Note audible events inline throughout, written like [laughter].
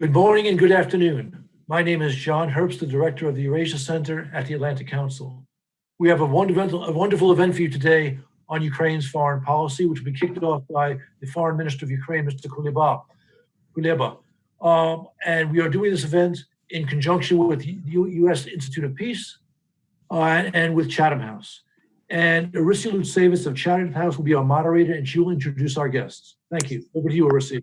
Good morning and good afternoon. My name is John Herbst, the director of the Eurasia Center at the Atlantic Council. We have a wonderful, a wonderful event for you today on Ukraine's foreign policy, which will be kicked off by the Foreign Minister of Ukraine, Mr. Kuleba. Kuleba. Um, and we are doing this event in conjunction with the U.S. Institute of Peace uh, and with Chatham House. And Orysia Lutsevych of Chatham House will be our moderator and she will introduce our guests. Thank you. Over to you, Arisia.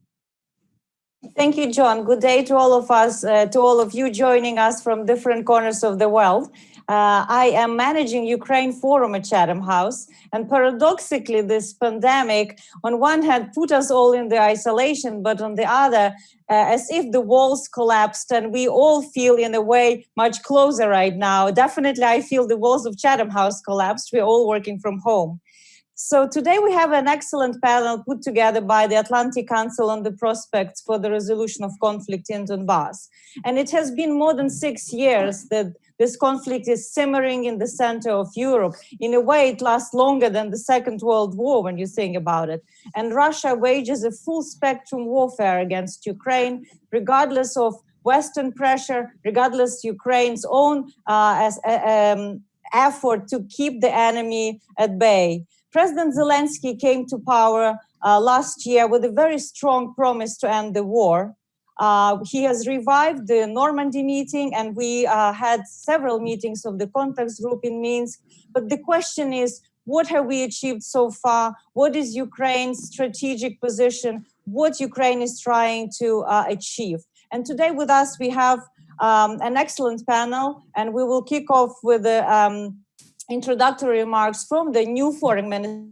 Thank you, John. Good day to all of us, uh, to all of you joining us from different corners of the world. Uh, I am managing Ukraine Forum at Chatham House. And paradoxically, this pandemic, on one hand, put us all in the isolation, but on the other, uh, as if the walls collapsed and we all feel in a way much closer right now. Definitely, I feel the walls of Chatham House collapsed. We're all working from home. So today we have an excellent panel put together by the Atlantic Council on the prospects for the resolution of conflict in Donbass. And it has been more than six years that this conflict is simmering in the center of Europe. In a way, it lasts longer than the Second World War when you think about it. And Russia wages a full spectrum warfare against Ukraine, regardless of Western pressure, regardless Ukraine's own uh, as, uh, um, effort to keep the enemy at bay. President Zelensky came to power uh, last year with a very strong promise to end the war. Uh, he has revived the Normandy meeting and we uh, had several meetings of the contact group in Minsk. But the question is, what have we achieved so far? What is Ukraine's strategic position? What Ukraine is trying to uh, achieve? And today with us, we have um, an excellent panel and we will kick off with the um, introductory remarks from the new foreign minister,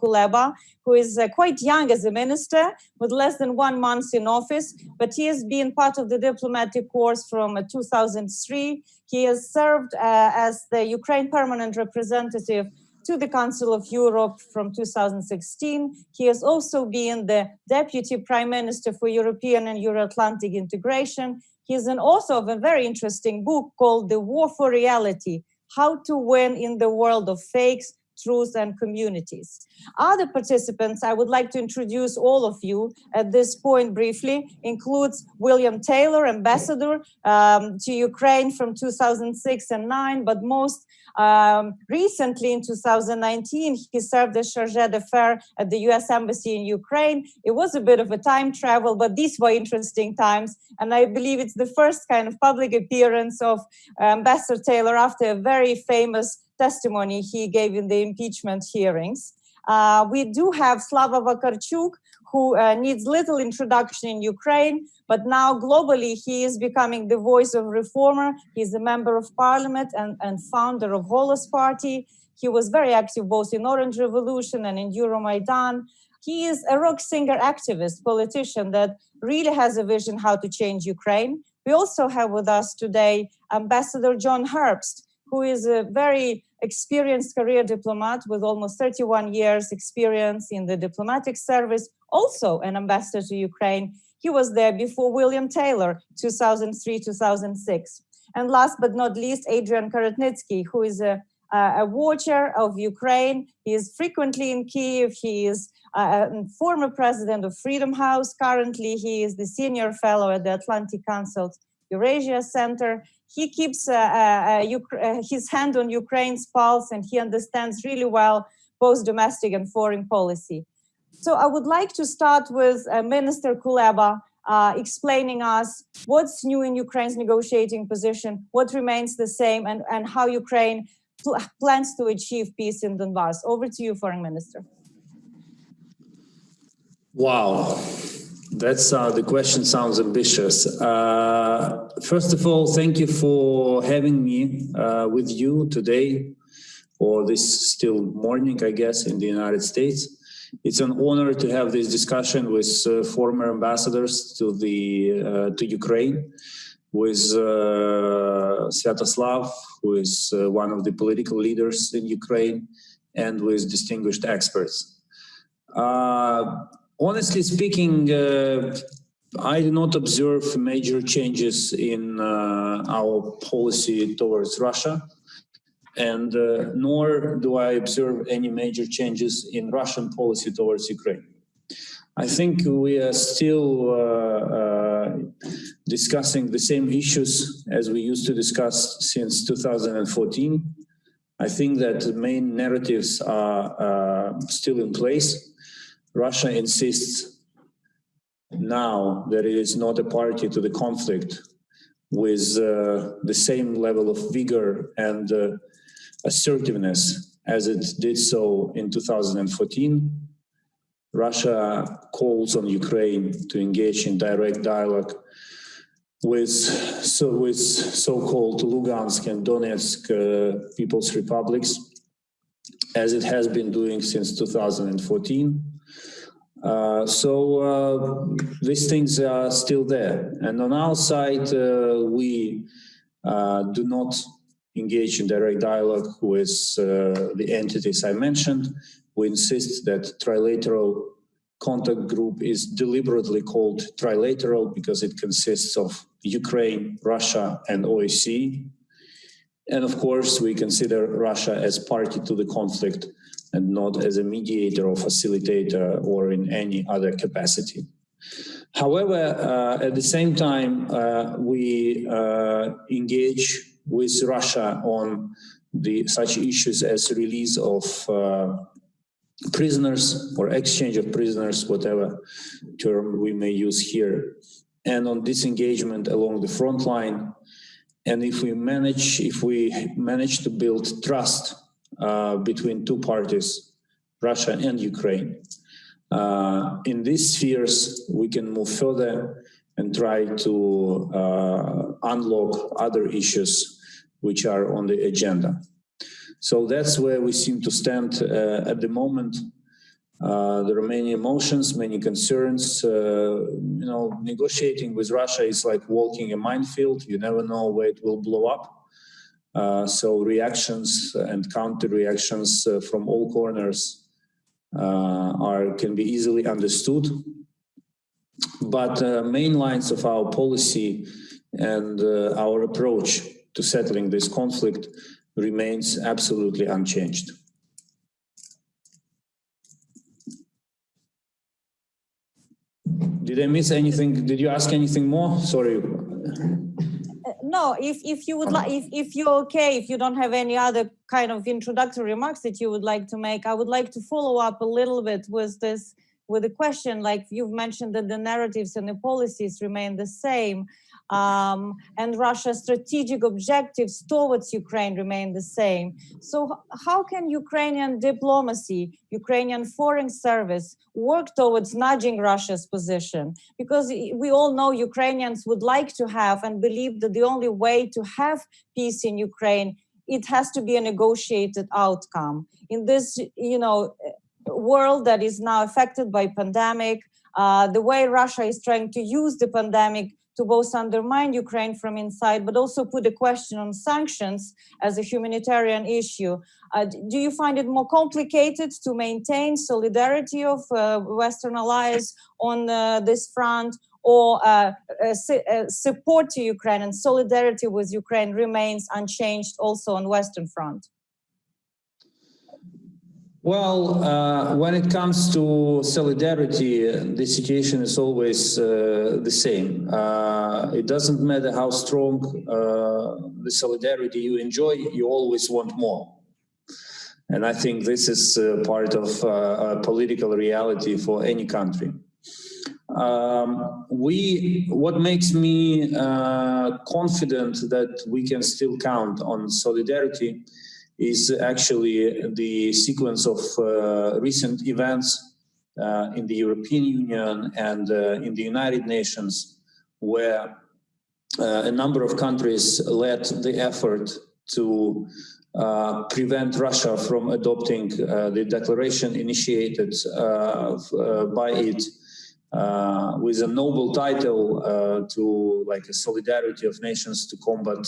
Kuleba, who is uh, quite young as a minister with less than one month in office, but he has been part of the diplomatic course from uh, 2003. He has served uh, as the Ukraine permanent representative to the Council of Europe from 2016. He has also been the Deputy Prime Minister for European and Euro-Atlantic integration. He is an author of a very interesting book called The War for Reality, how to win in the world of fakes, truths and communities. Other participants, I would like to introduce all of you at this point briefly, includes William Taylor, ambassador um, to Ukraine from 2006 and 9, but most um, recently in 2019, he served as charge d'affaires at the US Embassy in Ukraine. It was a bit of a time travel, but these were interesting times. And I believe it's the first kind of public appearance of Ambassador Taylor after a very famous testimony he gave in the impeachment hearings. Uh, we do have Slava Vakarchuk, who uh, needs little introduction in Ukraine, but now globally he is becoming the voice of reformer. He's a member of parliament and, and founder of Holos Party. He was very active both in Orange Revolution and in Euromaidan. He is a rock singer activist, politician that really has a vision how to change Ukraine. We also have with us today Ambassador John Herbst, who is a very experienced career diplomat with almost 31 years experience in the diplomatic service, also an ambassador to Ukraine. He was there before William Taylor, 2003-2006. And last but not least, Adrian Karatnycky, who is a, a watcher of Ukraine. He is frequently in Kiev. He is uh, a former president of Freedom House. Currently, he is the senior fellow at the Atlantic Council Eurasia Center he keeps uh, uh, uh, his hand on Ukraine's pulse and he understands really well both domestic and foreign policy. So I would like to start with Minister Kuleba uh, explaining us what's new in Ukraine's negotiating position, what remains the same, and, and how Ukraine pl plans to achieve peace in Donbass. Over to you, Foreign Minister. Wow. That's uh, the question sounds ambitious. Uh, first of all, thank you for having me uh, with you today, or this still morning, I guess, in the United States. It's an honor to have this discussion with uh, former ambassadors to the uh, to Ukraine, with uh, Sviatoslav, who is one of the political leaders in Ukraine, and with distinguished experts. Honestly speaking, uh, I do not observe major changes in uh, our policy towards Russia, and uh, nor do I observe any major changes in Russian policy towards Ukraine. I think we are still uh, uh, discussing the same issues as we used to discuss since 2014. I think that the main narratives are uh, still in place. Russia insists now that it is not a party to the conflict with uh, the same level of vigor and uh, assertiveness as it did so in 2014. Russia calls on Ukraine to engage in direct dialogue with so with so-called Lugansk and Donetsk uh, People's Republics, as it has been doing since 2014. Uh, so uh, these things are still there. And on our side, uh, we uh, do not engage in direct dialogue with the entities I mentioned. We insist that trilateral contact group is deliberately called trilateral because it consists of Ukraine, Russia, and OSCE. And of course, we consider Russia as party to the conflict and not as a mediator or facilitator or in any other capacity. However, uh, at the same time, uh, we uh, engage with Russia on the such issues as release of uh, prisoners or exchange of prisoners, whatever term we may use here, and on disengagement along the front line. And if we manage, if we manage to build trust between two parties, Russia and Ukraine, uh, in these spheres, we can move further and try to uh, unlock other issues which are on the agenda. So that's where we seem to stand uh, at the moment. Uh, there are many emotions, many concerns. Uh, you know, negotiating with Russia is like walking a minefield. You never know where it will blow up. Uh, so reactions and counter reactions uh, from all corners uh, are can be easily understood. But the main lines of our policy and our approach to settling this conflict remains absolutely unchanged. Did I miss anything? Did you ask anything more? Sorry. No, if, if you would like, if, if you're okay, if you don't have any other kind of introductory remarks that you would like to make, I would like to follow up a little bit with this, with the question, like you've mentioned that the narratives and the policies remain the same um, and Russia's strategic objectives towards Ukraine remain the same. So how can Ukrainian diplomacy, Ukrainian foreign service work towards nudging Russia's position? Because we all know Ukrainians would like to have and believe that the only way to have peace in Ukraine, it has to be a negotiated outcome. In this, you know, world that is now affected by pandemic, uh, the way Russia is trying to use the pandemic to both undermine Ukraine from inside, but also put a question on sanctions as a humanitarian issue. Uh, do you find it more complicated to maintain solidarity of uh, Western allies on uh, this front or uh, uh, uh, support to Ukraine and solidarity with Ukraine remains unchanged also on Western front? Well, uh, when it comes to solidarity, the situation is always uh, the same. Uh, it doesn't matter how strong uh, the solidarity you enjoy, you always want more. And I think this is uh, part of uh, political reality for any country. Um, we, what makes me confident that we can still count on solidarity is actually the sequence of uh, recent events uh, in the European Union and uh, in the United Nations, where a number of countries led the effort to uh, prevent Russia from adopting uh, the declaration initiated uh, by it with a noble title to like a solidarity of nations to combat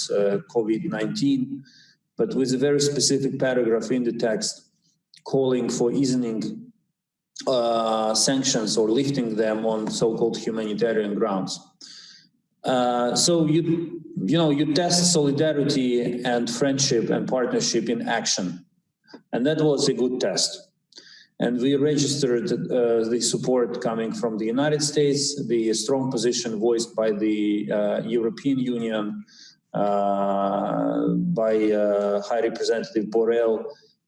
COVID-19 but with a very specific paragraph in the text calling for easing uh, sanctions or lifting them on so-called humanitarian grounds. Uh, so you, you know, you test solidarity and friendship and partnership in action. And that was a good test. And we registered uh, the support coming from the United States, the strong position voiced by the uh, European Union, by uh, High Representative Borrell,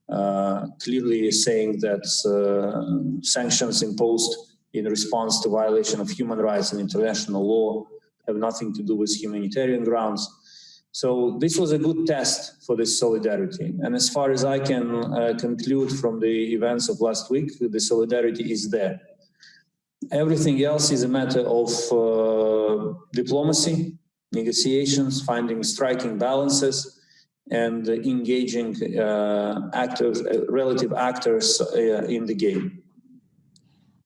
uh, clearly saying that uh, sanctions imposed in response to violation of human rights and international law have nothing to do with humanitarian grounds. So this was a good test for this solidarity. And as far as I can uh, conclude from the events of last week, the solidarity is there. Everything else is a matter of uh, diplomacy, negotiations, finding striking balances, and engaging uh, actors, uh, relative actors uh, in the game.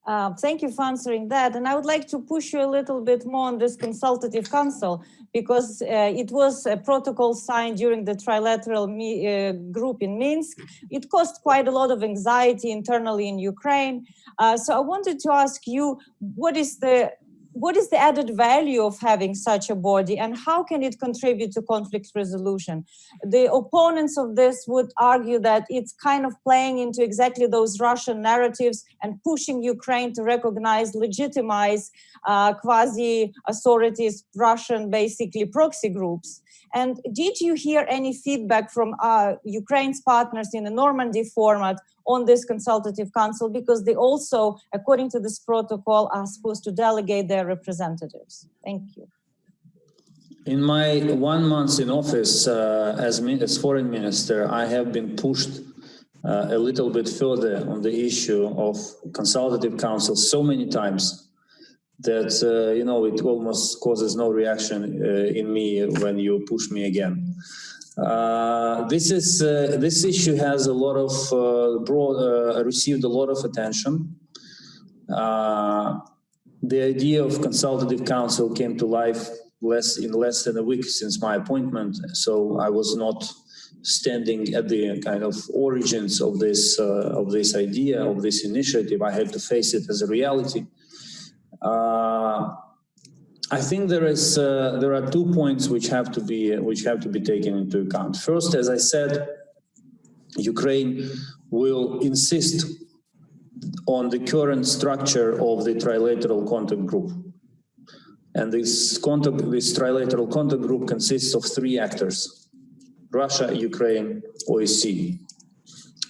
Uh, thank you for answering that. And I would like to push you a little bit more on this consultative council because uh, it was a protocol signed during the trilateral uh, group in Minsk. It caused quite a lot of anxiety internally in Ukraine. So I wanted to ask you, what is the what is the added value of having such a body and how can it contribute to conflict resolution? The opponents of this would argue that it's kind of playing into exactly those Russian narratives and pushing Ukraine to recognize, legitimize uh, quasi authorities, Russian basically proxy groups. And did you hear any feedback from uh, Ukraine's partners in the Normandy format on this consultative council? Because they also, according to this protocol, are supposed to delegate their representatives. Thank you. In my one month in office uh, as, as foreign minister, I have been pushed uh, a little bit further on the issue of consultative council so many times that uh, you know it almost causes no reaction uh, in me when you push me again. Uh, this is uh, this issue has a lot of uh, broad uh, received a lot of attention. the idea of consultative council came to life less in less than a week since my appointment, so I was not standing at the kind of origins of this of this idea of this initiative. I had to face it as a reality. I think there is uh, there are two points which have to be which have to be taken into account. First, as I said, Ukraine will insist on the current structure of the trilateral contact group. And this contact, this trilateral contact group consists of three actors, Russia, Ukraine, OSCE.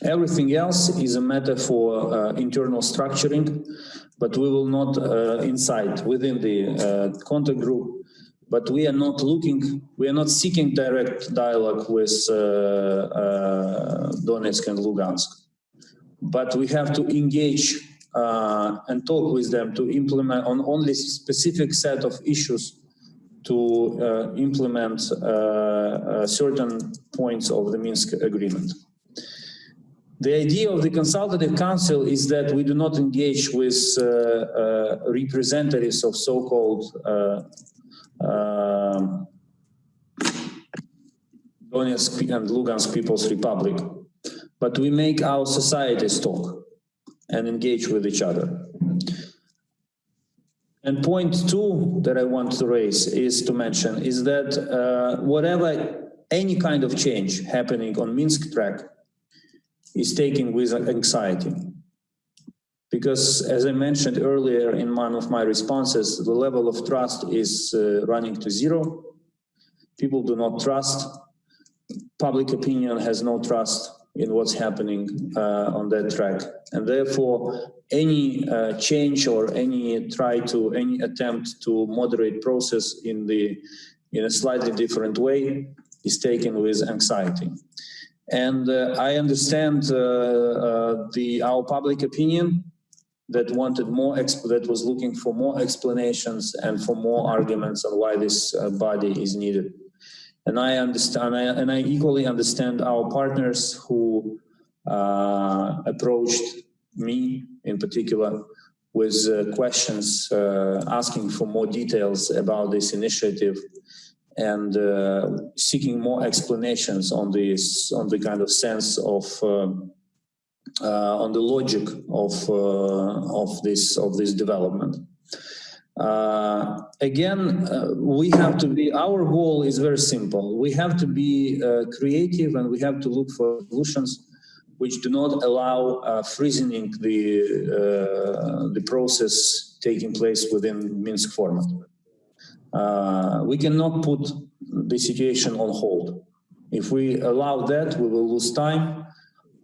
Everything else is a matter for uh, internal structuring but we will not uh, inside within the uh, contact group. But we are not looking, we are not seeking direct dialogue with uh, uh Donetsk and Lugansk. But we have to engage uh, and talk with them to implement on only specific set of issues to implement certain points of the Minsk agreement. The idea of the consultative council is that we do not engage with uh, uh, representatives of so-called uh, um, Donetsk and Lugansk People's Republic, but we make our societies talk and engage with each other. And point two that I want to raise is to mention is that uh, whatever any kind of change happening on Minsk track is taken with anxiety. Because as I mentioned earlier in one of my responses, the level of trust is uh, running to zero. People do not trust. Public opinion has no trust in what's happening uh, on that track. And therefore, any uh, change or any try to, any attempt to moderate process in the in a slightly different way is taken with anxiety. And uh, I understand uh, uh, the our public opinion that wanted more that was looking for more explanations and for more arguments on why this body is needed. And I understand, and I equally understand our partners who uh, approached me in particular with uh, questions uh, asking for more details about this initiative and uh, seeking more explanations on this, on the kind of sense of, uh, uh, on the logic of of this of this development. Uh, again, uh, we have to be, our goal is very simple. We have to be uh, creative and we have to look for solutions which do not allow uh, freezing the uh, the process taking place within Minsk format. Uh, we cannot put the situation on hold. If we allow that, we will lose time.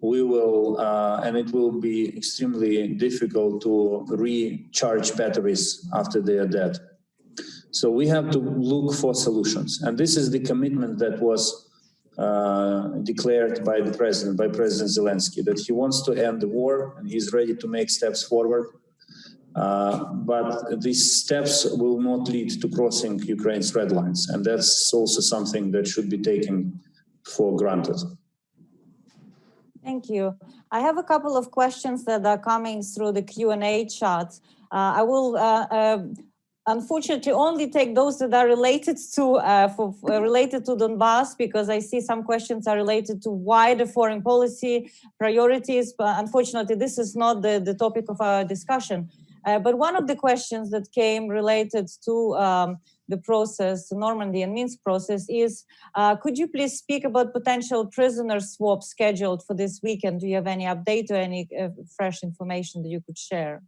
We will, uh, and it will be extremely difficult to recharge batteries after they are dead. So we have to look for solutions. And this is the commitment that was uh, declared by the president, by President Zelensky, that he wants to end the war and he's ready to make steps forward. Uh, but these steps will not lead to crossing Ukraine's red lines. And that's also something that should be taken for granted. Thank you. I have a couple of questions that are coming through the Q&A chat. Uh, I will uh, uh, unfortunately only take those that are related to uh, for, uh, related to Donbass because I see some questions are related to wider foreign policy priorities. But unfortunately, this is not the, the topic of our discussion. Uh, but one of the questions that came related to um, the process, the Normandy and Minsk process is, uh, could you please speak about potential prisoner swap scheduled for this weekend? Do you have any update or any uh, fresh information that you could share?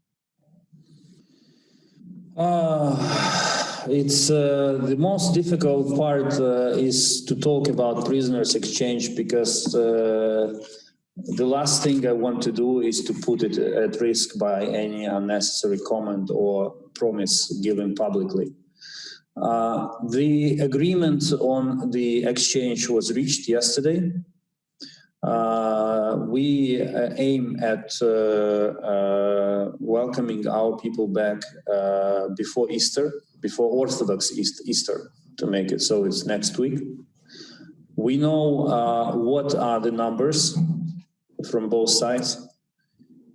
Uh, it's uh, the most difficult part uh, is to talk about prisoners exchange because the last thing I want to do is to put it at risk by any unnecessary comment or promise given publicly. Uh, the agreement on the exchange was reached yesterday. Uh, we uh, aim at uh, uh, welcoming our people back uh, before Easter, before Orthodox East Easter, to make it so it's next week. We know what are the numbers from both sides.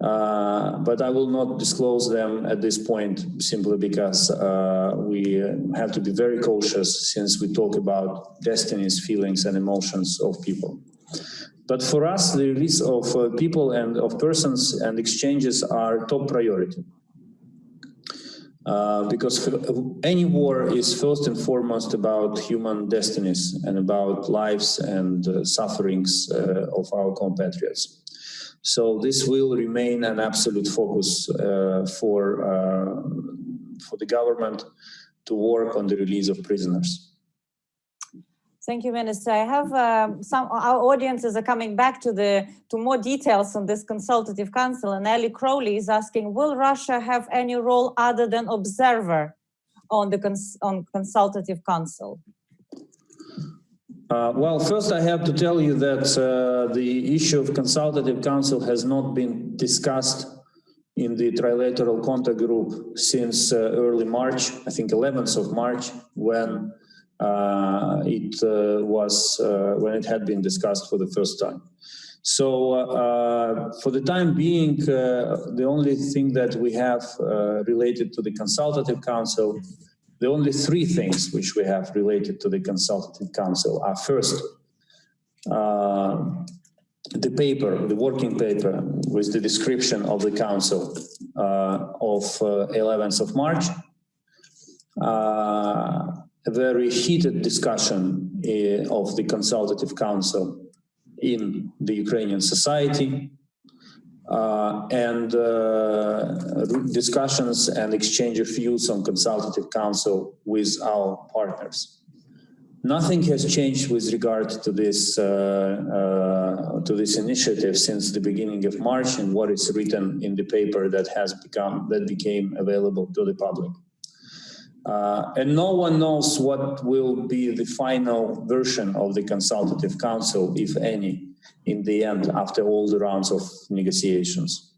Uh, but I will not disclose them at this point simply because uh, we have to be very cautious since we talk about destinies, feelings and emotions of people. But for us, the release of uh, people and of persons and exchanges are top priority. Uh, because any war is first and foremost about human destinies and about lives and uh, sufferings uh, of our compatriots. So this will remain an absolute focus uh, for, uh, for the government to work on the release of prisoners. Thank you, Minister. I have um, some, our audiences are coming back to the, to more details on this consultative council and Ellie Crowley is asking, will Russia have any role other than observer on the cons on consultative council? Uh, well, first I have to tell you that uh, the issue of consultative council has not been discussed in the trilateral contact group since uh, early March, I think 11th of March, when uh, it uh, was when it had been discussed for the first time. So for the time being, the only thing that we have related to the consultative council, the only three things which we have related to the consultative council are first, the paper, the working paper with the description of the council uh, of uh, 11th of March. Uh, a very heated discussion uh, of the consultative council in the Ukrainian society uh, and uh, discussions and exchange of views on consultative council with our partners. Nothing has changed with regard to this uh, uh, to this initiative since the beginning of March and what is written in the paper that has become that became available to the public. Uh, and no one knows what will be the final version of the consultative council, if any, in the end, after all the rounds of negotiations.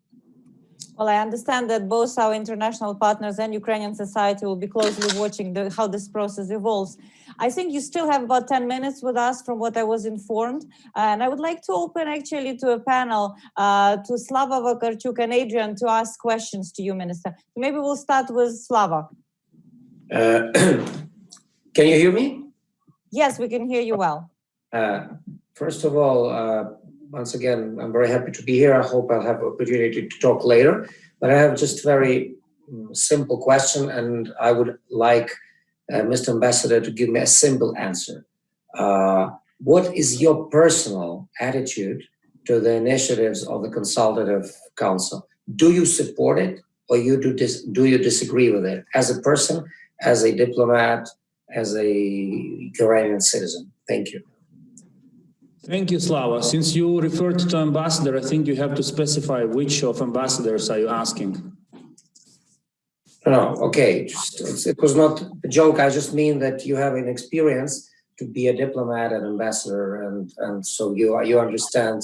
Well, I understand that both our international partners and Ukrainian society will be closely watching the, how this process evolves. I think you still have about 10 minutes with us from what I was informed. And I would like to open actually to a panel uh, to Slava Vakarchuk and Adrian to ask questions to you, Minister. Maybe we'll start with Slava. Uh, [clears throat] can you hear me? Yes, we can hear you well. Uh, first of all, uh, once again, I'm very happy to be here. I hope I'll have opportunity to talk later. But I have just very um, simple question, and I would like uh, Mr. Ambassador to give me a simple answer. Uh, what is your personal attitude to the initiatives of the Consultative Council. Do you support it or you do do you disagree with it as a person, as a diplomat, as a Ukrainian citizen? Thank you. Thank you, Slava. Since you referred to ambassador, I think you have to specify which of ambassadors are you asking? No, no, okay, just, it was not a joke. I just mean that you have an experience to be a diplomat and ambassador, and and so you you understand.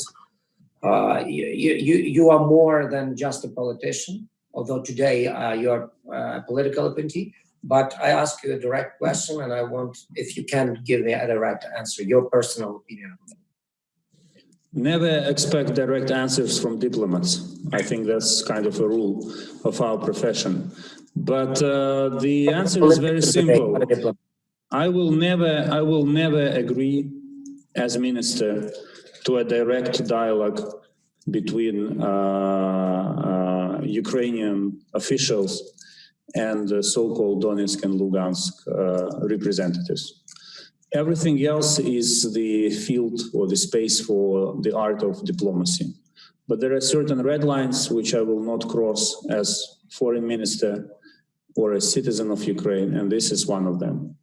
Uh, you you you you are more than just a politician. Although today uh, you are uh, a political appointee, but I ask you a direct question, and I want if you can give me a direct answer, your personal opinion. Never expect direct answers from diplomats. I think that's kind of a rule of our profession. But uh, the answer is very simple. I will never, I will never agree as minister to a direct dialogue between uh, uh, Ukrainian officials and the so-called Donetsk and Lugansk uh, representatives. Everything else is the field or the space for the art of diplomacy. But there are certain red lines which I will not cross as foreign minister or a citizen of Ukraine, and this is one of them.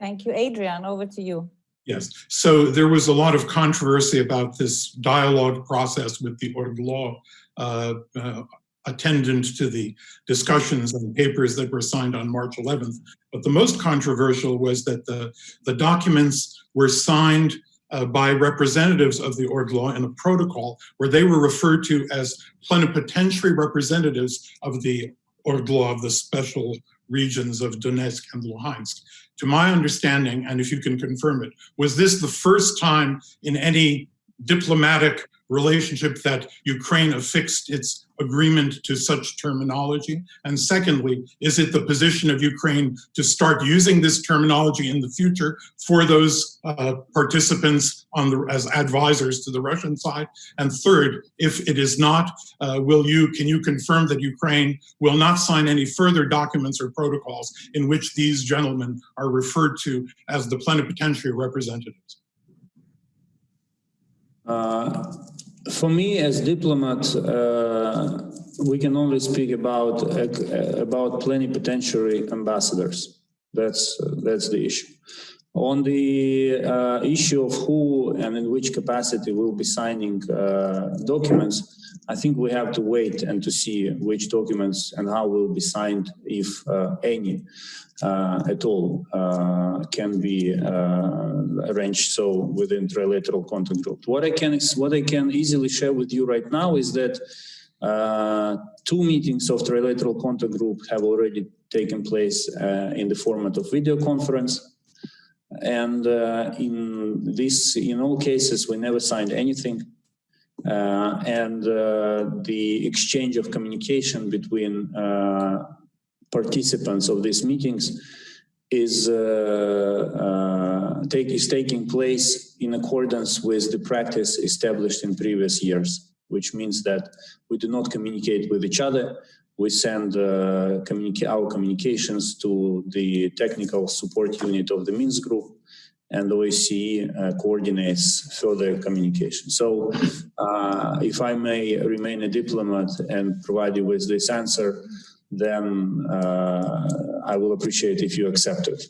Thank you. Adrian, over to you. Yes, so there was a lot of controversy about this dialogue process with the ORDLO uh, uh, attendant to the discussions and papers that were signed on March 11th. But the most controversial was that the, the documents were signed uh, by representatives of the ORDLO in a protocol where they were referred to as plenipotentiary representatives of the ORDLO of the special regions of Donetsk and Luhansk. To my understanding, and if you can confirm it, was this the first time in any diplomatic relationship that Ukraine affixed its agreement to such terminology? And secondly, is it the position of Ukraine to start using this terminology in the future for those uh, participants on the, as advisors to the Russian side? And third, if it is not, uh, will you, can you confirm that Ukraine will not sign any further documents or protocols in which these gentlemen are referred to as the plenipotentiary representatives? Uh, for me, as diplomat, uh, we can only speak about uh, about plenipotentiary ambassadors. That's that's the issue. On the uh, issue of who and in which capacity will be signing uh, documents, I think we have to wait and to see which documents and how will be signed, if uh, any uh, at all, uh, can be uh, arranged so within trilateral contact group. What I can what I can easily share with you right now is that two meetings of trilateral contact group have already taken place in the format of video conference. And uh, in this, in all cases, we never signed anything. Uh, and uh, the exchange of communication between uh, participants of these meetings is uh, take, is taking place in accordance with the practice established in previous years, which means that we do not communicate with each other. We send uh, communica our communications to the technical support unit of the Minsk group, and OSCE uh, coordinates further communication. So, uh, if I may remain a diplomat and provide you with this answer, then uh, I will appreciate if you accept it.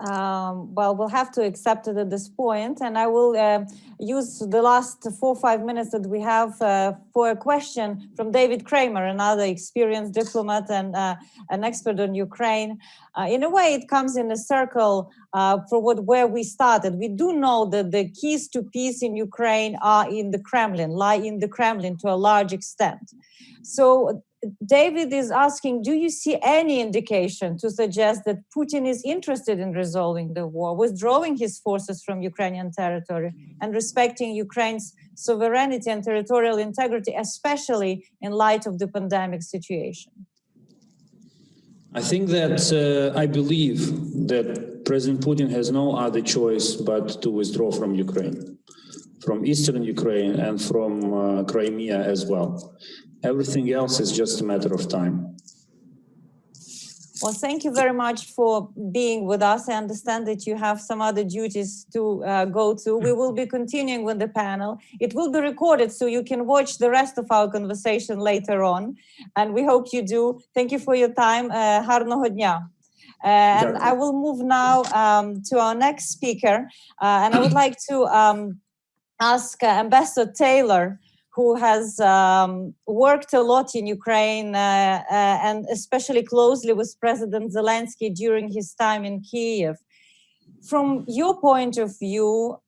Um, well, we'll have to accept it at this point, and I will uh, use the last four or five minutes that we have uh, for a question from David Kramer, another experienced diplomat and uh, an expert on Ukraine. Uh, in a way, it comes in a circle uh, for what where we started. We do know that the keys to peace in Ukraine are in the Kremlin, lie in the Kremlin to a large extent. So David is asking, do you see any indication to suggest that Putin is interested in resolving the war, withdrawing his forces from Ukrainian territory and respecting Ukraine's sovereignty and territorial integrity, especially in light of the pandemic situation? I think that uh, I believe that President Putin has no other choice but to withdraw from Ukraine, from eastern Ukraine and from uh, Crimea as well. Everything else is just a matter of time. Well, thank you very much for being with us. I understand that you have some other duties to uh, go to. We will be continuing with the panel. It will be recorded so you can watch the rest of our conversation later on. And we hope you do. Thank you for your time. Uh, uh And I will move now um, to our next speaker. Uh, and I would like to um, ask uh, Ambassador Taylor who has um, worked a lot in Ukraine uh, uh, and especially closely with President Zelensky during his time in Kiev. From your point of view,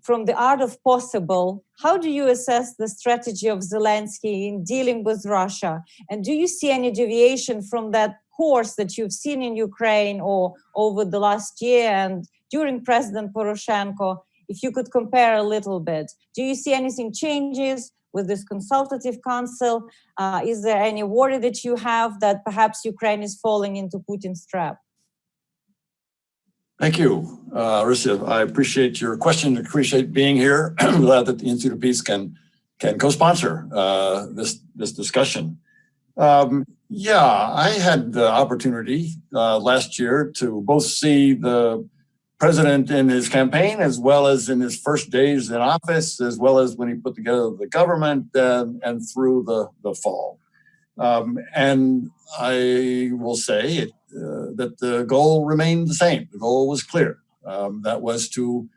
from the art of possible, how do you assess the strategy of Zelensky in dealing with Russia? And do you see any deviation from that course that you've seen in Ukraine or over the last year and during President Poroshenko? If you could compare a little bit, do you see anything changes? With this consultative council? Uh, is there any worry that you have that perhaps Ukraine is falling into Putin's trap? Thank you, uh. I appreciate your question. Appreciate being here. [clears throat] I'm glad that the Institute of Peace can can co-sponsor uh, this this discussion. Um, yeah, I had the opportunity uh, last year to both see the president in his campaign, as well as in his first days in office, as well as when he put together the government and, and through the, the fall. Um, and I will say it, uh, that the goal remained the same. The goal was clear. Um, that was to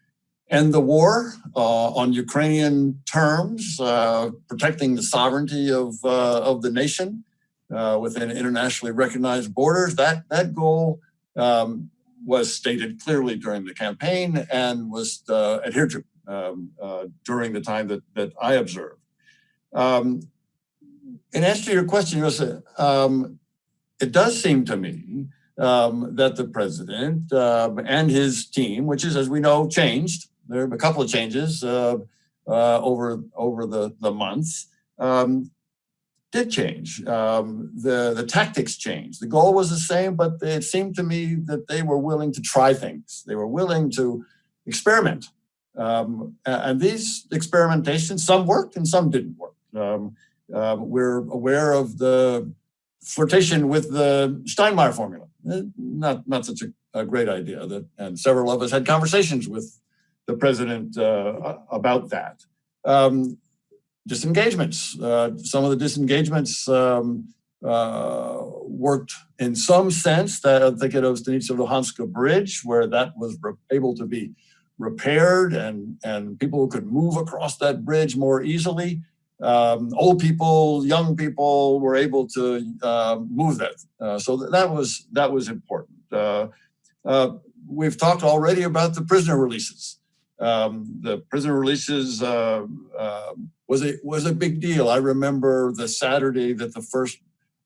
end the war uh, on Ukrainian terms, uh, protecting the sovereignty of, uh, of the nation uh, within internationally recognized borders. That, that goal um, was stated clearly during the campaign and was uh, adhered to um, uh, during the time that, that I observed. Um, in answer to your question, Rosa, um, it does seem to me um, that the president um, and his team, which is, as we know, changed. There are a couple of changes uh, uh over over the the months. Um, did change. Um, the, the tactics changed. The goal was the same, but it seemed to me that they were willing to try things. They were willing to experiment. Um, and these experimentations, some worked and some didn't work. Um, uh, we're aware of the flirtation with the Steinmeier formula. Eh, not, not such a, a great idea. That, and several of us had conversations with the president uh, about that. Um, disengagements. Uh, some of the disengagements um, uh, worked in some sense that I'm thinking of Stanitsa Bridge, where that was able to be repaired and, and people could move across that bridge more easily. Um, old people, young people were able to uh, move that. Uh, so that was, that was important. Uh, uh, we've talked already about the prisoner releases. Um, the prisoner releases uh, uh, was a was a big deal. I remember the Saturday that the first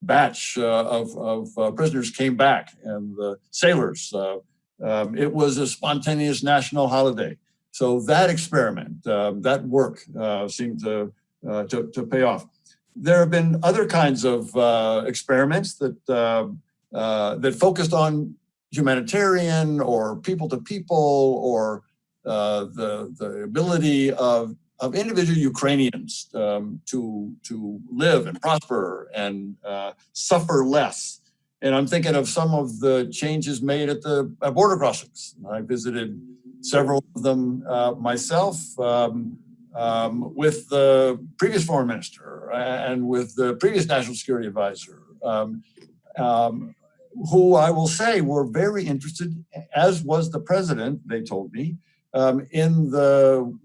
batch uh, of, of uh, prisoners came back and the sailors. Uh, um, it was a spontaneous national holiday. So that experiment, um, that work uh, seemed to, to, to pay off. There have been other kinds of experiments that that focused on humanitarian or people to people or uh, the, the ability of, of individual Ukrainians um, to, to live and prosper and uh, suffer less. And I'm thinking of some of the changes made at the at border crossings. I visited several of them uh, myself um, um, with the previous foreign minister and with the previous national security advisor, um, um, who I will say were very interested, as was the president, they told me, um, in the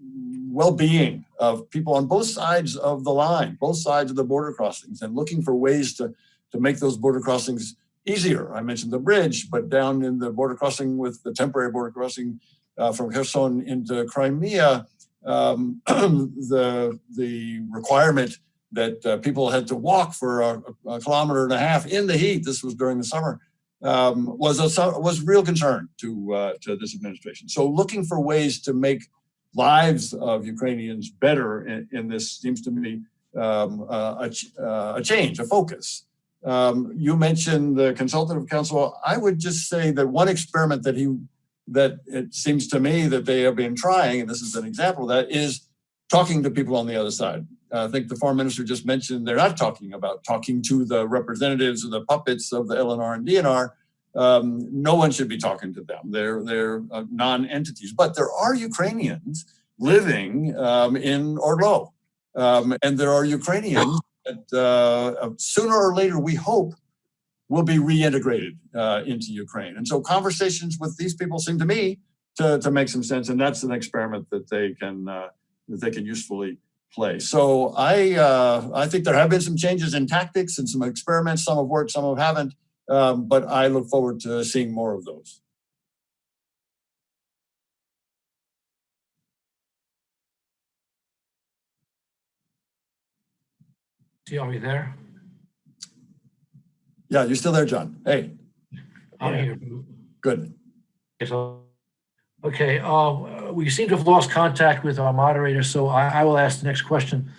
well-being of people on both sides of the line, both sides of the border crossings, and looking for ways to, to make those border crossings easier. I mentioned the bridge, but down in the border crossing with the temporary border crossing uh, from Kherson into Crimea, um, [clears throat] the, the requirement that uh, people had to walk for a, a, kilometer and a half in the heat, this was during the summer, um, was a was real concern to uh, to this administration. So looking for ways to make lives of Ukrainians better in, in this seems to me um, uh, a, a, change, a focus. Um, you mentioned the consultative council. I would just say that one experiment that he that it seems to me that they have been trying, and this is an example of that, is talking to people on the other side. I think the foreign minister just mentioned they're not talking about talking to the representatives or the puppets of the LNR and DNR, um, no one should be talking to them. They're, they're uh, non-entities, but there are Ukrainians living um, in ORDLO. Um, and there are Ukrainians that uh, sooner or later, we hope, will be reintegrated uh, into Ukraine. And so conversations with these people seem to me to, to make some sense. And that's an experiment that they can, uh, that they can usefully play. So I, uh, I think there have been some changes in tactics and some experiments. Some have worked, some have haven't. Um, but I look forward to seeing more of those. See, are we there? Yeah, you're still there, John. Hey, I'm Yeah. here. good. Okay, so- Okay, uh, we seem to have lost contact with our moderator, so I, I will ask the next question.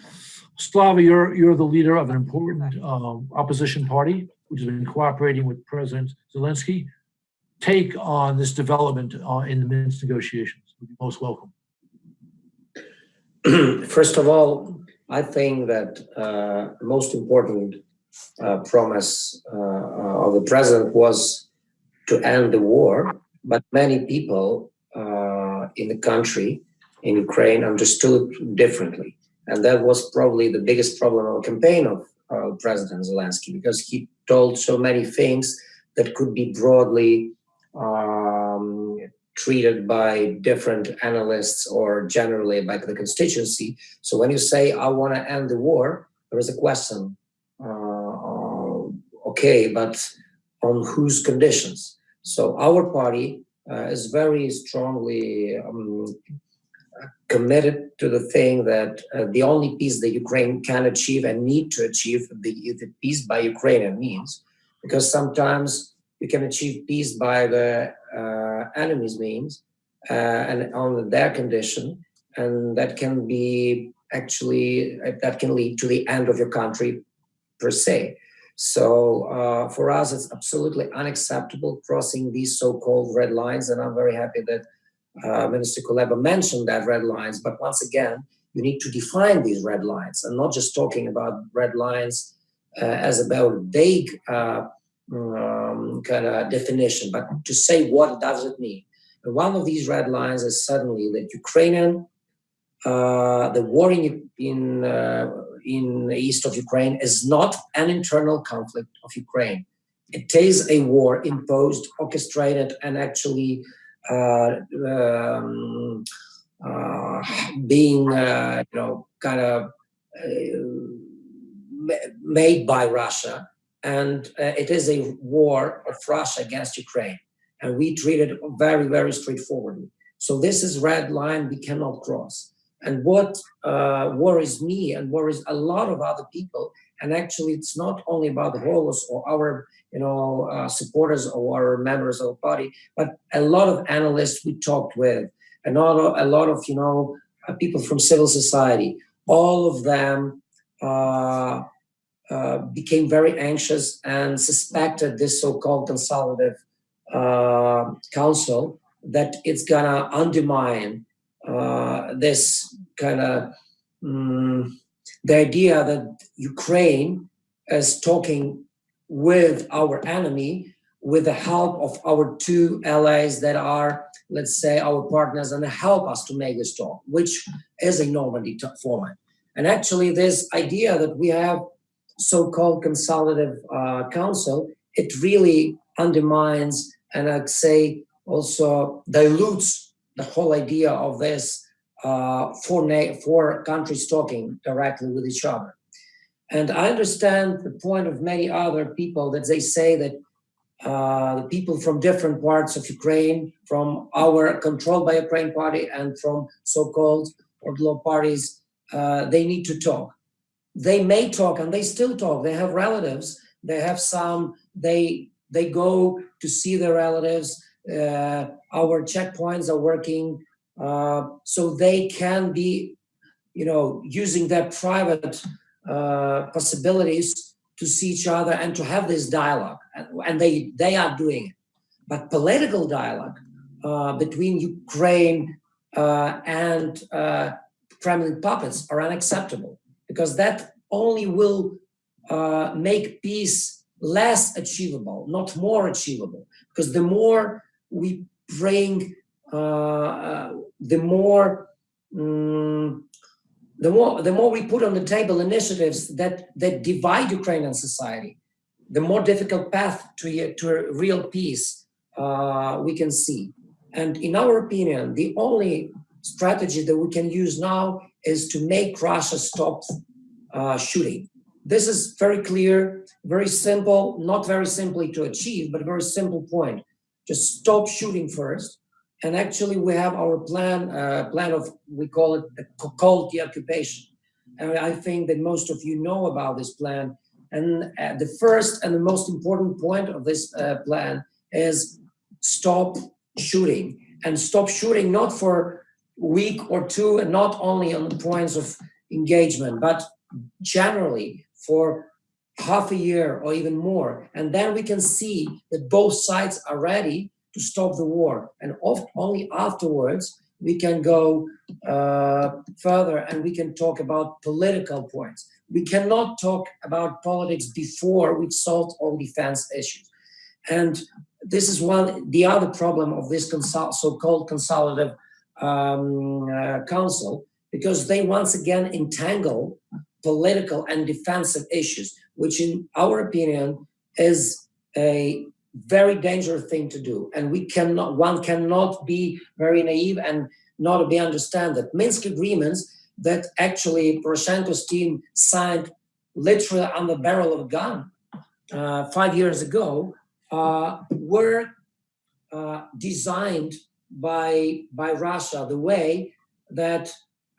Slava, you're, you're the leader of an important um, opposition party, which has been cooperating with President Zelensky. Take on this development uh, in the Minsk negotiations. Most welcome. [clears throat] First of all, I think that uh, most important uh, promise uh, uh, of the president was to end the war, but many people uh, in the country, in Ukraine, understood differently. And that was probably the biggest problem of campaign of uh, President Zelensky, because he told so many things that could be broadly um, treated by different analysts or generally by the constituency. So when you say, I want to end the war, there is a question. Uh, okay, but on whose conditions? So our party is very strongly um, committed to the thing that uh, the only peace that Ukraine can achieve and need to achieve the, the peace by Ukrainian means, because sometimes you can achieve peace by the uh, enemy's means uh, and on their condition, and that can be actually that can lead to the end of your country per se. So uh, for us, it's absolutely unacceptable crossing these so-called red lines, and I'm very happy that uh, Minister Kuleba mentioned that red lines. But once again, you need to define these red lines, and not just talking about red lines uh, as about vague uh, um, kind of definition, but to say what does it mean. And one of these red lines is suddenly that Ukrainian, uh, the war in in uh, in the east of Ukraine is not an internal conflict of Ukraine. It is a war imposed, orchestrated, and actually uh, um, uh, being, uh, you know, kind of made by Russia. And it is a war of Russia against Ukraine. And we treat it very, very straightforwardly. So this is red line we cannot cross. And what uh, worries me and worries a lot of other people, and actually it's not only about the Holos or our, you know, uh, supporters or our members of the party, but a lot of analysts we talked with, and a lot of, you know, uh, people from civil society, all of them uh, uh, became very anxious and suspected this so-called consolidative uh, council that it's gonna undermine this kind of um, the idea that Ukraine is talking with our enemy with the help of our two allies that are, let's say, our partners and help us to make this talk, which is a Normandy format. And actually, this idea that we have so-called consultative uh, council, it really undermines and I'd say also dilutes the whole idea of this uh, four, four countries talking directly with each other. And I understand the point of many other people that they say that uh, the people from different parts of Ukraine, from our controlled by Ukraine party and from so-called ORDLO parties, uh, they need to talk. They may talk and they still talk. They have relatives. They have some, they, they go to see their relatives uh, our checkpoints are working uh, so they can be, you know, using their private uh, possibilities to see each other and to have this dialogue, and, they they are doing it. But political dialogue between Ukraine and Kremlin puppets are unacceptable because that only will make peace less achievable, not more achievable. Because the more we bring, uh, uh, the more, mm, the more, the more we put on the table initiatives that that divide Ukrainian society, the more difficult path to to a real peace uh, we can see. And in our opinion, the only strategy that we can use now is to make Russia stop uh, shooting. This is very clear, very simple, not very simply to achieve, but a very simple point. Just stop shooting first. And actually, we have our plan, uh, plan of, we call it the cold occupation. And I think that most of you know about this plan. And uh, the first and the most important point of this uh, plan is stop shooting and stop shooting not for week or two and not only on the points of engagement, but generally for half a year or even more. And then we can see that both sides are ready to stop the war. And oft, only afterwards we can go uh, further and we can talk about political points. We cannot talk about politics before we solve all defense issues. And this is one, the other problem of this consol so-called consultative um, uh, council, because they once again entangle political and defensive issues, which in our opinion is a very dangerous thing to do. And we cannot, one cannot be very naive and not be understand that Minsk agreements that actually Poroshenko's team signed literally on the barrel of a gun uh, five years ago uh, were uh, designed by by Russia the way that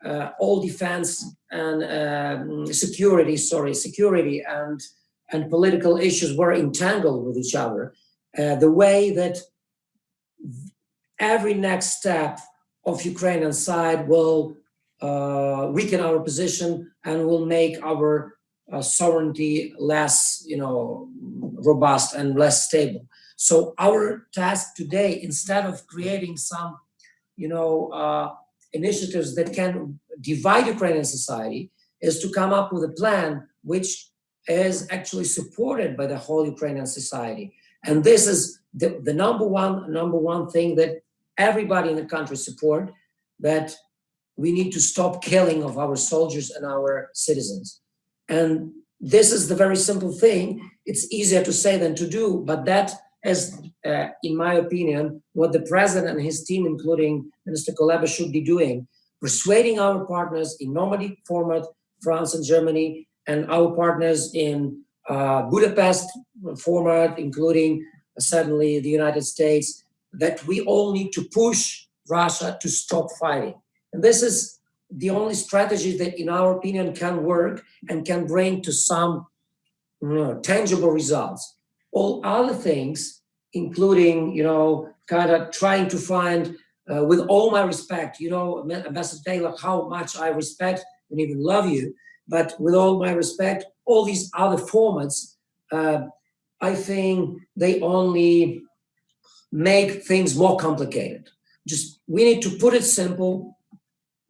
uh, all defense and um, security, sorry, security and and political issues were entangled with each other. Uh, the way that every next step of Ukrainian side will uh, weaken our position and will make our uh, sovereignty less, you know, robust and less stable. So our task today, instead of creating some, you know, uh, initiatives that can divide Ukrainian society, is to come up with a plan which is actually supported by the whole Ukrainian society. And this is the, the number one number one thing that everybody in the country support, that we need to stop killing of our soldiers and our citizens. And this is the very simple thing. It's easier to say than to do, but that is, uh, in my opinion, what the president and his team, including Minister Kuleba, should be doing, persuading our partners in Normandy format, France and Germany, and our partners in uh, Budapest format, including certainly the United States, that we all need to push Russia to stop fighting. And this is the only strategy that, in our opinion, can work and can bring to some you know, tangible results. All other things, including, you know, kind of trying to find, uh, with all my respect, you know, Ambassador Taylor, how much I respect and even love you, but with all my respect, all these other formats, uh, I think they only make things more complicated. Just we need to put it simple,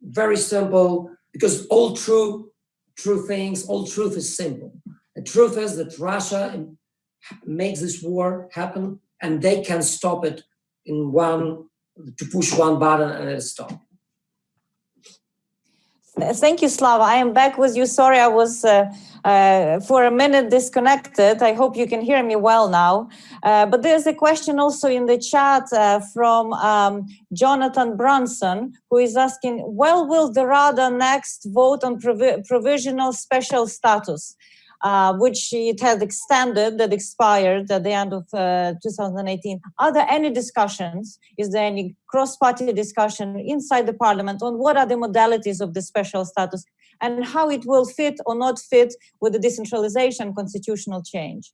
very simple, because all true, true things, all truth is simple. The truth is that Russia makes this war happen and they can stop it in one, to push one button and it stop. Thank you, Slava. I am back with you. Sorry, I was uh, uh, for a minute disconnected. I hope you can hear me well now. Uh, but there's a question also in the chat uh, from um, Jonathan Brunson, who is asking, well, will the Rada next vote on provi provisional special status? Uh, which it had extended that expired at the end of uh, 2018. Are there any discussions? Is there any cross-party discussion inside the parliament on what are the modalities of the special status and how it will fit or not fit with the decentralization constitutional change?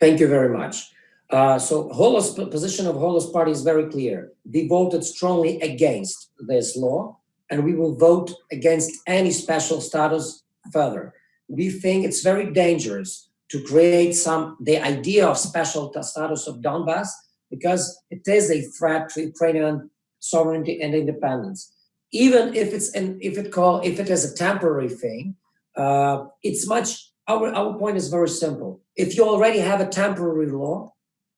Thank you very much. Uh, so Holos position of Holos party is very clear. We voted strongly against this law and we will vote against any special status further we think it's very dangerous to create some the idea of special status of Donbass because it is a threat to Ukrainian sovereignty and independence. Even if it's an if it call if it is a temporary thing, uh, it's much our, our point is very simple. If you already have a temporary law,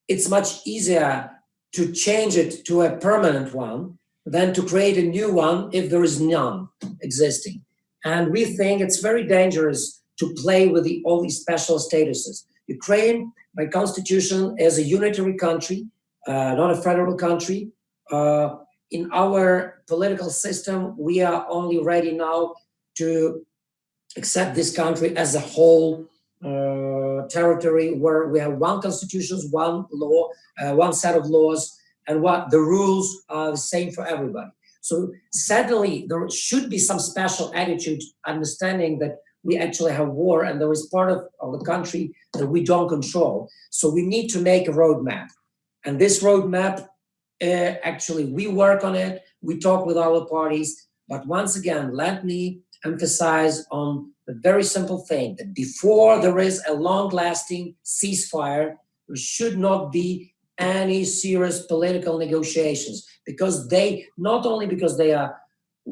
it's much easier to change it to a permanent one than to create a new one if there is none existing. And we think it's very dangerous to play with the, all these special statuses. Ukraine, by constitution, is a unitary country, uh, not a federal country. Uh, in our political system, we are only ready now to accept this country as a whole uh, territory where we have one constitution, one law, uh, one set of laws, and what the rules are the same for everybody. So certainly there should be some special attitude, understanding that we actually have war and there is part of, of the country that we don't control. So we need to make a roadmap. And this roadmap, uh, actually, we work on it, we talk with our parties, but once again, let me emphasize on the very simple thing that before there is a long-lasting ceasefire, there should not be any serious political negotiations because they, not only because they are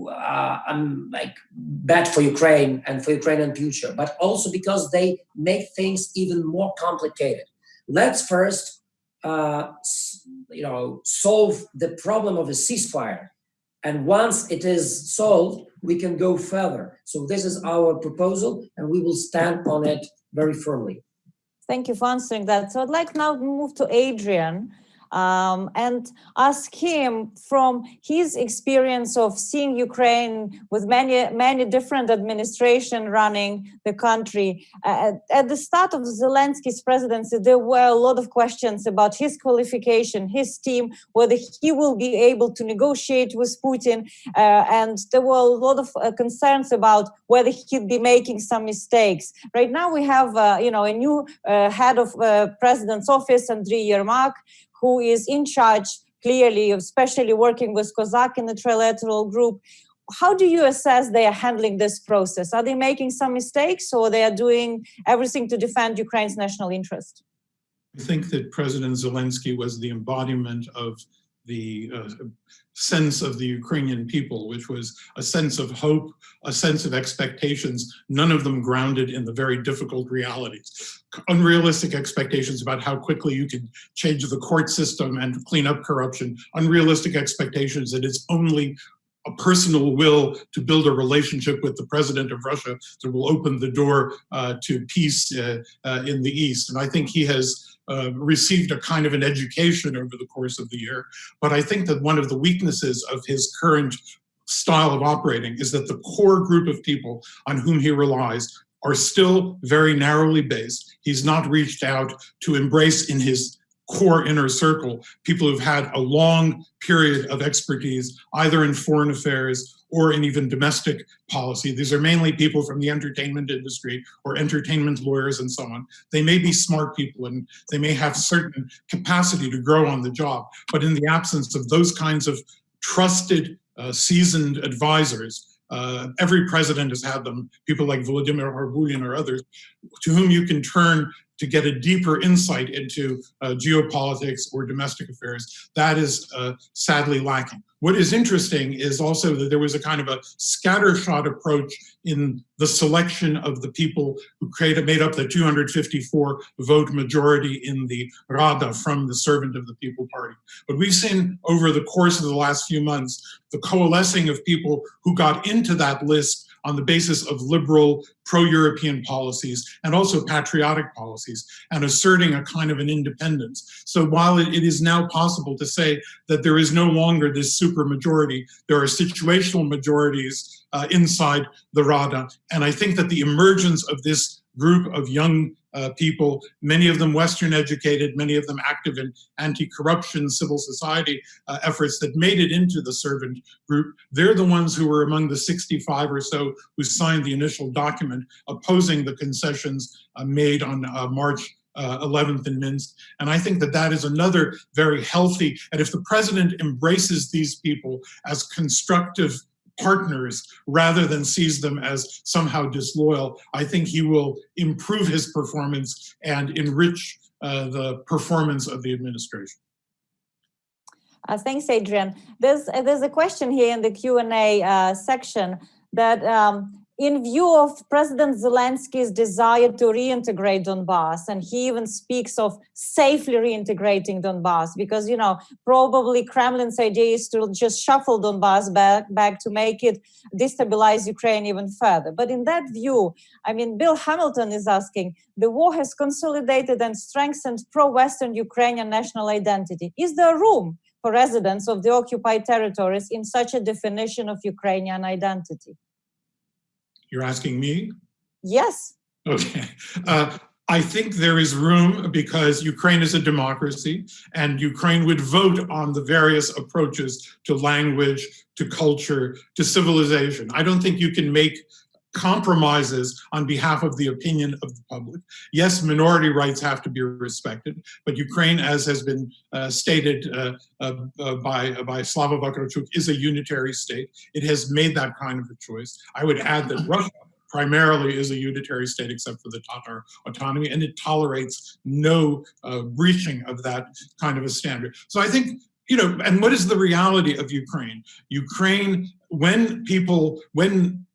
uh, um, like bad for Ukraine and for Ukrainian future, but also because they make things even more complicated. Let's first, uh, you know, solve the problem of a ceasefire. And once it is solved, we can go further. So this is our proposal and we will stand on it very firmly. Thank you for answering that. So I'd like now to move to Adrian um, and ask him from his experience of seeing Ukraine with many, many different administration running the country. Uh, at the start of Zelensky's presidency, there were a lot of questions about his qualification, his team, whether he will be able to negotiate with Putin. Uh, and there were a lot of uh, concerns about whether he'd be making some mistakes. Right now we have, uh, you know, a new uh, head of uh, president's office, Andriy Yermak, who is in charge clearly, especially working with Kozak in the trilateral group. How do you assess they are handling this process? Are they making some mistakes or they are doing everything to defend Ukraine's national interest? I think that President Zelensky was the embodiment of the uh, sense of the Ukrainian people, which was a sense of hope, a sense of expectations, none of them grounded in the very difficult realities. Unrealistic expectations about how quickly you can change the court system and clean up corruption, unrealistic expectations that it's only a personal will to build a relationship with the president of Russia that will open the door uh, to peace uh, uh, in the East. And I think he has uh, received a kind of an education over the course of the year. But I think that one of the weaknesses of his current style of operating is that the core group of people on whom he relies are still very narrowly based. He's not reached out to embrace in his core inner circle people who've had a long period of expertise, either in foreign affairs or in even domestic policy. These are mainly people from the entertainment industry or entertainment lawyers and so on. They may be smart people and they may have certain capacity to grow on the job, but in the absence of those kinds of trusted, uh, seasoned advisors, uh, every president has had them, people like Vladimir Horbulin or others, to whom you can turn to get a deeper insight into uh, geopolitics or domestic affairs. That is uh, sadly lacking. What is interesting is also that there was a kind of a scattershot approach in the selection of the people who created, made up the 254 vote majority in the Rada from the Servant of the People Party. But we've seen over the course of the last few months, the coalescing of people who got into that list on the basis of liberal pro-European policies and also patriotic policies and asserting a kind of an independence. So while it, is now possible to say that there is no longer this super majority, there are situational majorities uh, inside the Rada. And I think that the emergence of this group of young uh, people, many of them Western educated, many of them active in anti-corruption civil society uh, efforts that made it into the servant group. They're the ones who were among the 65 or so who signed the initial document opposing the concessions uh, made on uh, March uh, 11th in Minsk. And I think that that is another very healthy, and if the president embraces these people as constructive partners rather than sees them as somehow disloyal, I think he will improve his performance and enrich uh, the performance of the administration. Uh, thanks, Adrian. There's uh, there's a question here in the Q and A uh, section that um, in view of President Zelensky's desire to reintegrate Donbass, and he even speaks of safely reintegrating Donbass, because you know probably Kremlin's idea is to just shuffle Donbass back back to make it destabilize Ukraine even further. But in that view, I mean, Bill Hamilton is asking: the war has consolidated and strengthened pro-Western Ukrainian national identity. Is there room for residents of the occupied territories in such a definition of Ukrainian identity? You're asking me? Yes. Okay. Uh, I think there is room because Ukraine is a democracy and Ukraine would vote on the various approaches to language, to culture, to civilization. I don't think you can make compromises on behalf of the opinion of the public. Yes, minority rights have to be respected, but Ukraine, as has been uh, stated uh, uh, uh by, by Slava Vakarchuk, is a unitary state. It has made that kind of a choice. I would add that Russia primarily is a unitary state except for the Tatar autonomy, and it tolerates no uh, breaching of that kind of a standard. So I think you know, and what is the reality of Ukraine? Ukraine, when people, when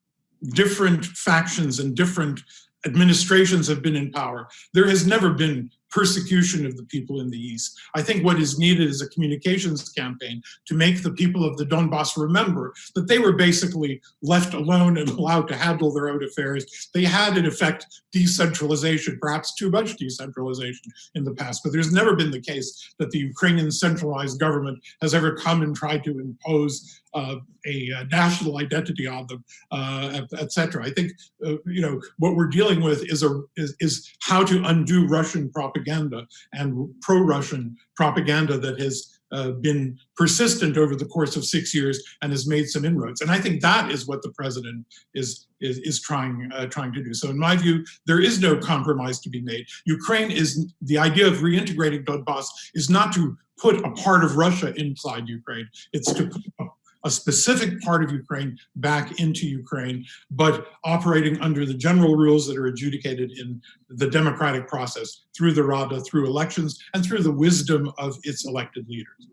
different factions and different administrations have been in power. There has never been persecution of the people in the East. I think what is needed is a communications campaign to make the people of the Donbass remember that they were basically left alone and [laughs] allowed to handle their own affairs. They had, in effect, decentralization, perhaps too much decentralization in the past, but there's never been the case that the Ukrainian centralized government has ever come and tried to impose uh, a, a, national identity on them, uh, etc. I think uh, you know what we're dealing with is a is, is how to undo Russian propaganda and pro-Russian propaganda that has uh, been persistent over the course of six years and has made some inroads. And I think that is what the president is is, is trying uh, trying to do. So in my view, there is no compromise to be made. Ukraine is the idea of reintegrating Donbass is not to put a part of Russia inside Ukraine. It's to put a specific part of Ukraine back into Ukraine, but operating under the general rules that are adjudicated in the democratic process through the Rada, through elections, and through the wisdom of its elected leaders.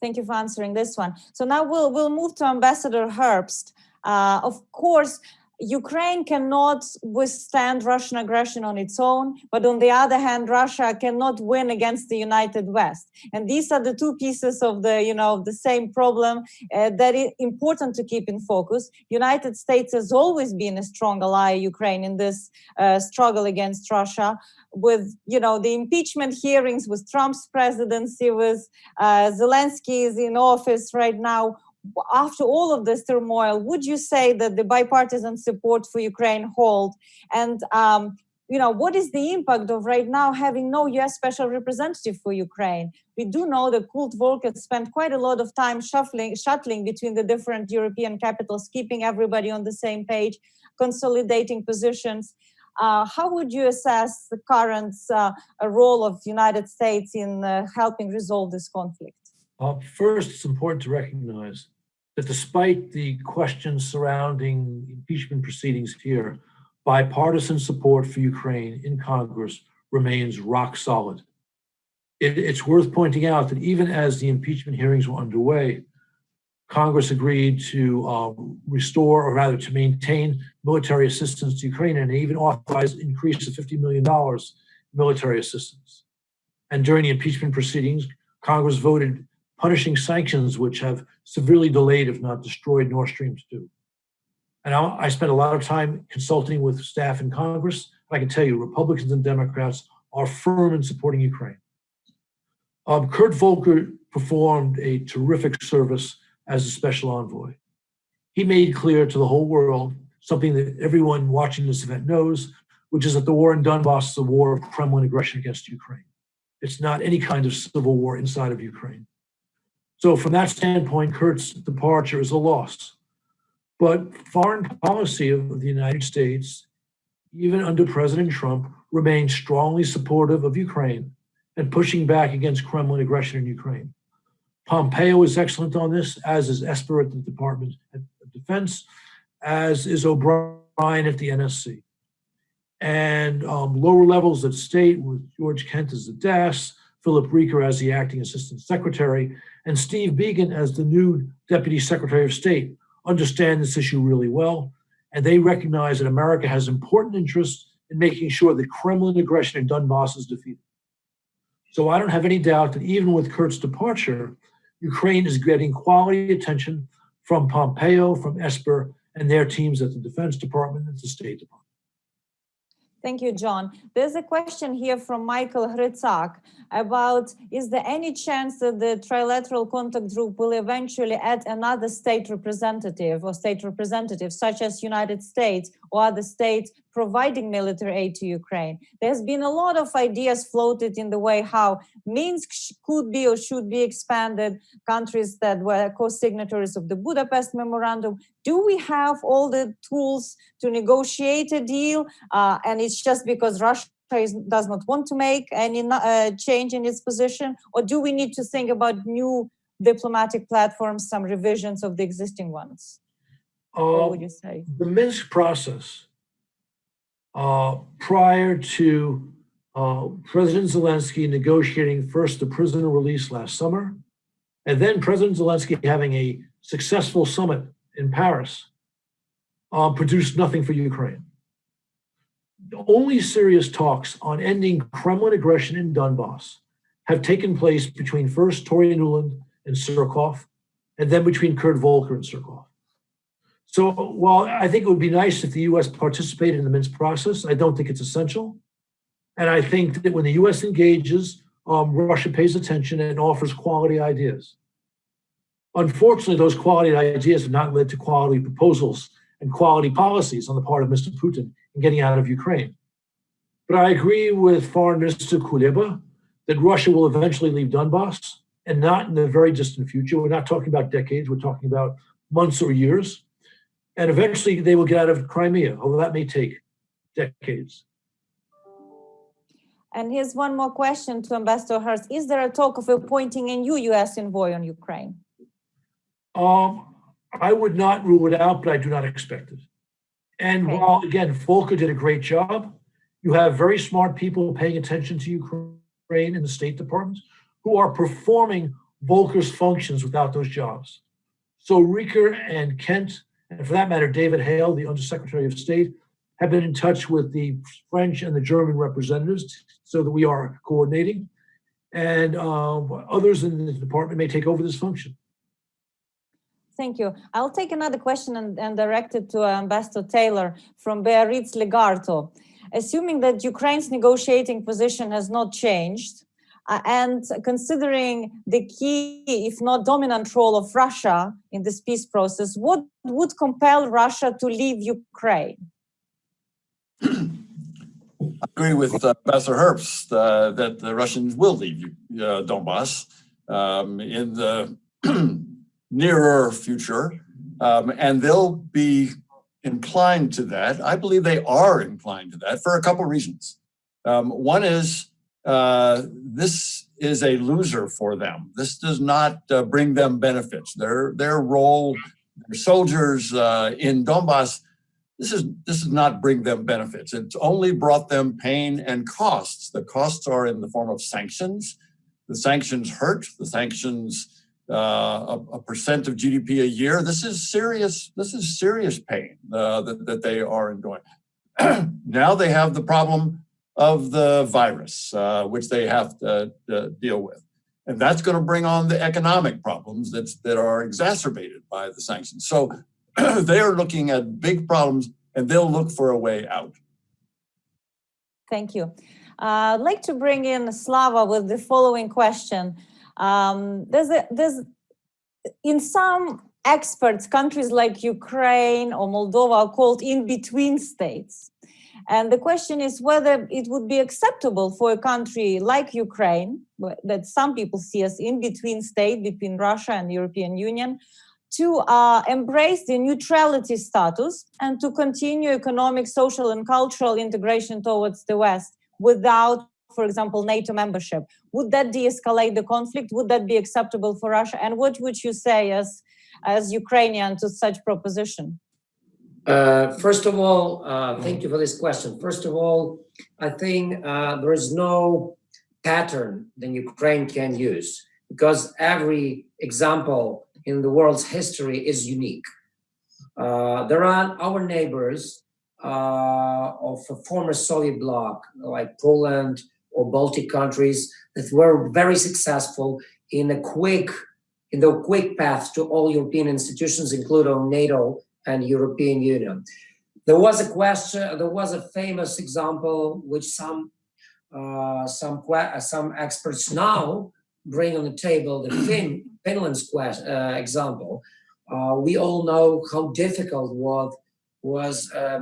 Thank you for answering this one. So now we'll, we'll move to Ambassador Herbst. Uh, of course, Ukraine cannot withstand Russian aggression on its own, but on the other hand, Russia cannot win against the United West. And these are the two pieces of the, you know, the same problem uh, that is important to keep in focus. United States has always been a strong ally of Ukraine in this uh, struggle against Russia with, you know, the impeachment hearings with Trump's presidency, with uh, Zelensky is in office right now after all of this turmoil, would you say that the bipartisan support for Ukraine hold? And um, you know, what is the impact of right now having no U.S. special representative for Ukraine? We do know that Kurt Volker spent quite a lot of time shuffling, shuttling between the different European capitals, keeping everybody on the same page, consolidating positions. Uh, how would you assess the current uh, role of the United States in uh, helping resolve this conflict? Uh, first, it's important to recognize that despite the questions surrounding impeachment proceedings here, bipartisan support for Ukraine in Congress remains rock solid. It, it's worth pointing out that even as the impeachment hearings were underway, Congress agreed to uh, restore, or rather to maintain military assistance to Ukraine and even authorized an increase of $50 million in military assistance. And during the impeachment proceedings, Congress voted punishing sanctions which have severely delayed, if not destroyed, Nord Stream 2. And I, I spent a lot of time consulting with staff in Congress. I can tell you, Republicans and Democrats are firm in supporting Ukraine. Um, Kurt Volker performed a terrific service as a special envoy. He made clear to the whole world something that everyone watching this event knows, which is that the war in Donbass is a war of Kremlin aggression against Ukraine. It's not any kind of civil war inside of Ukraine. So from that standpoint, Kurt's departure is a loss. But foreign policy of the United States, even under President Trump, remains strongly supportive of Ukraine and pushing back against Kremlin aggression in Ukraine. Pompeo is excellent on this, as is Esper at the Department of Defense, as is O'Brien at the NSC. And um, lower levels at state with George Kent as the DAS, Philip Reeker as the acting assistant secretary, and Steve Biegun as the new Deputy Secretary of State understand this issue really well. and they recognize that America has important interests in making sure the Kremlin aggression in Donbass is defeated. So I don't have any doubt that even with Kurt's departure, Ukraine is getting quality attention from Pompeo, from Esper, and their teams at the Defense Department and the State Department. Thank you, John. There's a question here from Michael Hrytzak about, is there any chance that the trilateral contact group will eventually add another state representative or state representative, such as United States or other states providing military aid to Ukraine? There's been a lot of ideas floated in the way how Minsk could be or should be expanded, countries that were co-signatories of the Budapest Memorandum. Do we have all the tools to negotiate a deal? Uh, and it's just because Russia is, does not want to make any uh, change in its position? Or do we need to think about new diplomatic platforms, some revisions of the existing ones? What would you say? the Minsk process, uh, prior to uh, President Zelensky negotiating first the prisoner release last summer, and then President Zelensky having a successful summit in Paris, uh, produced nothing for Ukraine. The only serious talks on ending Kremlin aggression in Donbass have taken place between first Toria Nuland and Surkov, and then between Kurt Volker and Surkov. So while I think it would be nice if the US participated in the Minsk process, I don't think it's essential. And I think that when the US engages, um, Russia pays attention and offers quality ideas. Unfortunately, those quality ideas have not led to quality proposals and quality policies on the part of Mr. Putin in getting out of Ukraine. But I agree with Foreign Minister Kuleba that Russia will eventually leave Donbass and not in the very distant future. We're not talking about decades, we're talking about months or years. And eventually they will get out of Crimea, although that may take decades. And here's one more question to Ambassador Herbst. Is there a talk of appointing a new US envoy on Ukraine? Um, I would not rule it out, but I do not expect it. And Okay. while, again, Volker did a great job, you have very smart people paying attention to Ukraine in the State Department who are performing Volker's functions without those jobs. So Reeker and Kent, and for that matter, David Hale, the Undersecretary of State, have been in touch with the French and the German representatives so that we are coordinating. And uh, others in the department may take over this function. Thank you. I'll take another question and, and direct it to Ambassador Taylor from Beatriz Legarto. Assuming that Ukraine's negotiating position has not changed, uh, and considering the key, if not dominant role of Russia in this peace process, what would compel Russia to leave Ukraine? I agree with uh, Ambassador Herbst uh, that the Russians will leave uh, Donbass um, in the [clears throat] nearer future, um, and they'll be inclined to that. I believe they are inclined to that for a couple of reasons. Um, one is uh, this is a loser for them. This does not uh, bring them benefits. Their their role, their soldiers uh, in Donbass this is this does not bring them benefits. It's only brought them pain and costs. The costs are in the form of sanctions. The sanctions hurt. The sanctions uh, a, a percent of GDP a year. This is serious. This is serious pain uh, that that they are enduring. [clears throat] now they have the problem of the virus, uh, which they have to, to deal with. And that's going to bring on the economic problems that's, that are exacerbated by the sanctions. So [clears throat] they are looking at big problems and they'll look for a way out. Thank you. Uh, I'd like to bring in Slava with the following question. Um, there's a, there's in some experts, countries like Ukraine or Moldova are called in-between states. And the question is whether it would be acceptable for a country like Ukraine, that some people see as in-between state between Russia and the European Union, to uh, embrace the neutrality status and to continue economic, social, and cultural integration towards the West without, for example, NATO membership. Would that de-escalate the conflict? Would that be acceptable for Russia? And what would you say as, as Ukrainian to such proposition? Uh, first of all, uh, thank you for this question. First of all, I think uh, there is no pattern that Ukraine can use because every example in the world's history is unique. Uh, there are our neighbors uh, of a former Soviet bloc, like Poland or Baltic countries, that were very successful in a quick, in the quick path to all European institutions, including NATO and European Union. There was a question, there was a famous example which some uh, some some experts now bring on the table, the [clears throat] fin- Finland's quest, uh, example. Uh, we all know how difficult was was uh,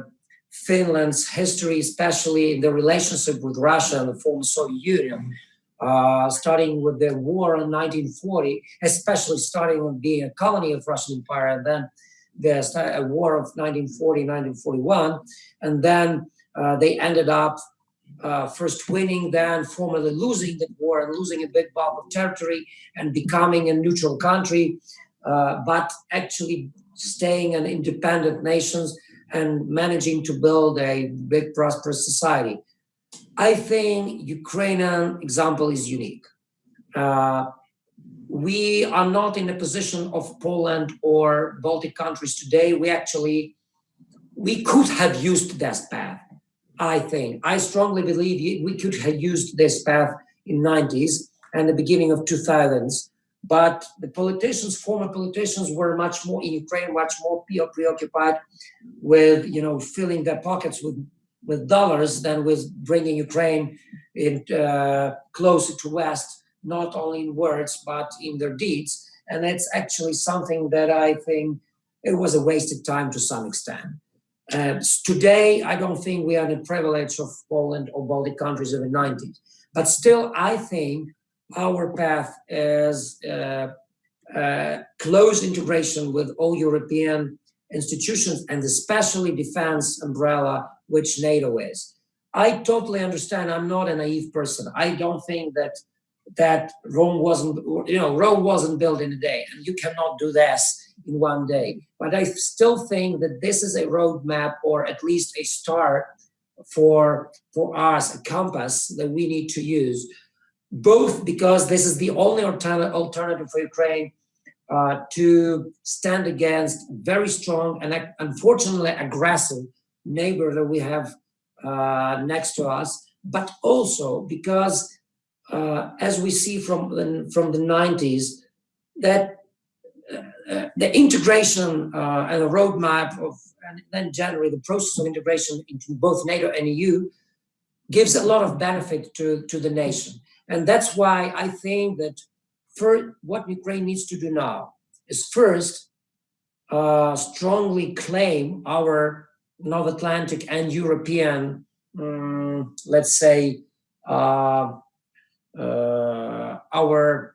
Finland's history, especially in the relationship with Russia and the former Soviet Union, uh, starting with the war in 1940, especially starting with being a colony of Russian Empire, and then the war of 1940, 1941, and then uh, they ended up uh, first winning, then formally losing the war and losing a big bulk of territory and becoming a neutral country, uh, but actually staying an independent nations and managing to build a big prosperous society. I think Ukrainian example is unique. We are not in the position of Poland or Baltic countries today. We actually we could have used this path. I think I strongly believe we could have used this path in 90s and the beginning of 2000s. But the politicians, former politicians, were much more in Ukraine, much more preoccupied with you know filling their pockets with with dollars than with bringing Ukraine in uh, closer to West, not only in words but in their deeds. And it's actually something that I think it was a wasted time to some extent. Uh, today, I don't think we are the privilege of Poland or Baltic countries of the 90s, but still, I think our path is uh, uh, close integration with all European institutions and especially defense umbrella, which NATO is. I totally understand. I'm not a naive person. I don't think that that Rome wasn't, you know, Rome wasn't built in a day, and you cannot do this in one day. But I still think that this is a roadmap, or at least a start for for us, a compass that we need to use, both because this is the only alternative for Ukraine uh, to stand against very strong and unfortunately aggressive neighbor that we have uh, next to us, but also because, uh, as we see from the, from the 90s, that uh, the integration uh, and the roadmap of, and then generally the process of integration into both NATO and EU gives a lot of benefit to, to the nation. And that's why I think that for what Ukraine needs to do now is first uh, strongly claim our North Atlantic and European, um, let's say, uh, uh, our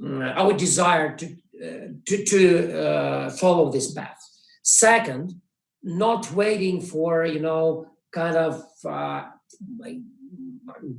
mm, our desire to uh, to, to uh, follow this path. Second, not waiting for you know kind of uh,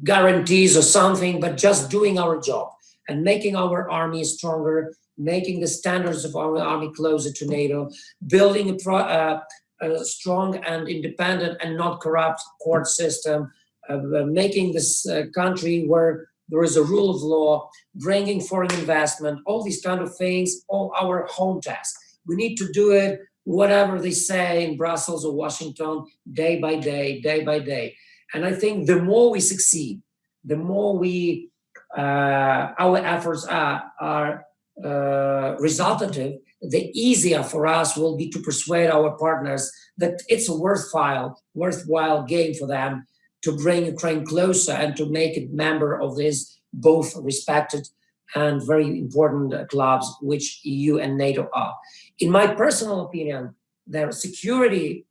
guarantees or something, but just doing our job and making our army stronger, making the standards of our army closer to NATO, building a, pro, uh, a strong and independent and not corrupt court system, uh, making this uh, country where there is a rule of law, bringing foreign investment, all these kind of things, all our home tasks. We need to do it whatever they say in Brussels or Washington, day by day, day by day. And I think the more we succeed, the more we uh, our efforts are, are uh, resultative, the easier for us will be to persuade our partners that it's a worthwhile, worthwhile game for them to bring Ukraine closer and to make it member of these both respected and very important clubs, which EU and NATO are. In my personal opinion, their security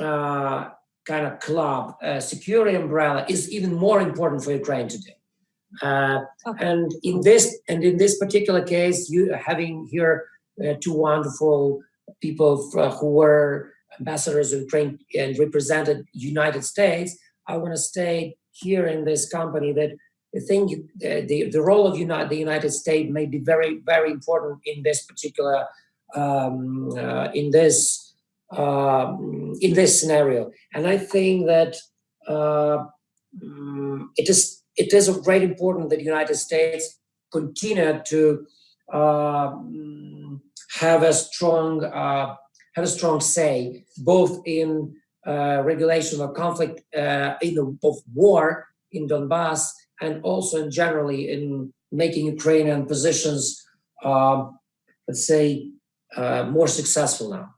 uh, kind of club, uh, security umbrella is even more important for Ukraine today. Uh, Okay. And in this and in this particular case, you having here uh, two wonderful people f- who were ambassadors of Ukraine and represented United States, I want to state here in this company that I think the, the, role of United, the United States may be very, very important in this particular, um, uh, in this, um, in this scenario. And I think that uh, mm, it is, it is of great importance that the United States continue to um, have a strong uh, had a strong say both in uh, regulation of conflict uh, in the of war in Donbass and also in generally in making Ukrainian positions, um, let's say, uh, more successful now.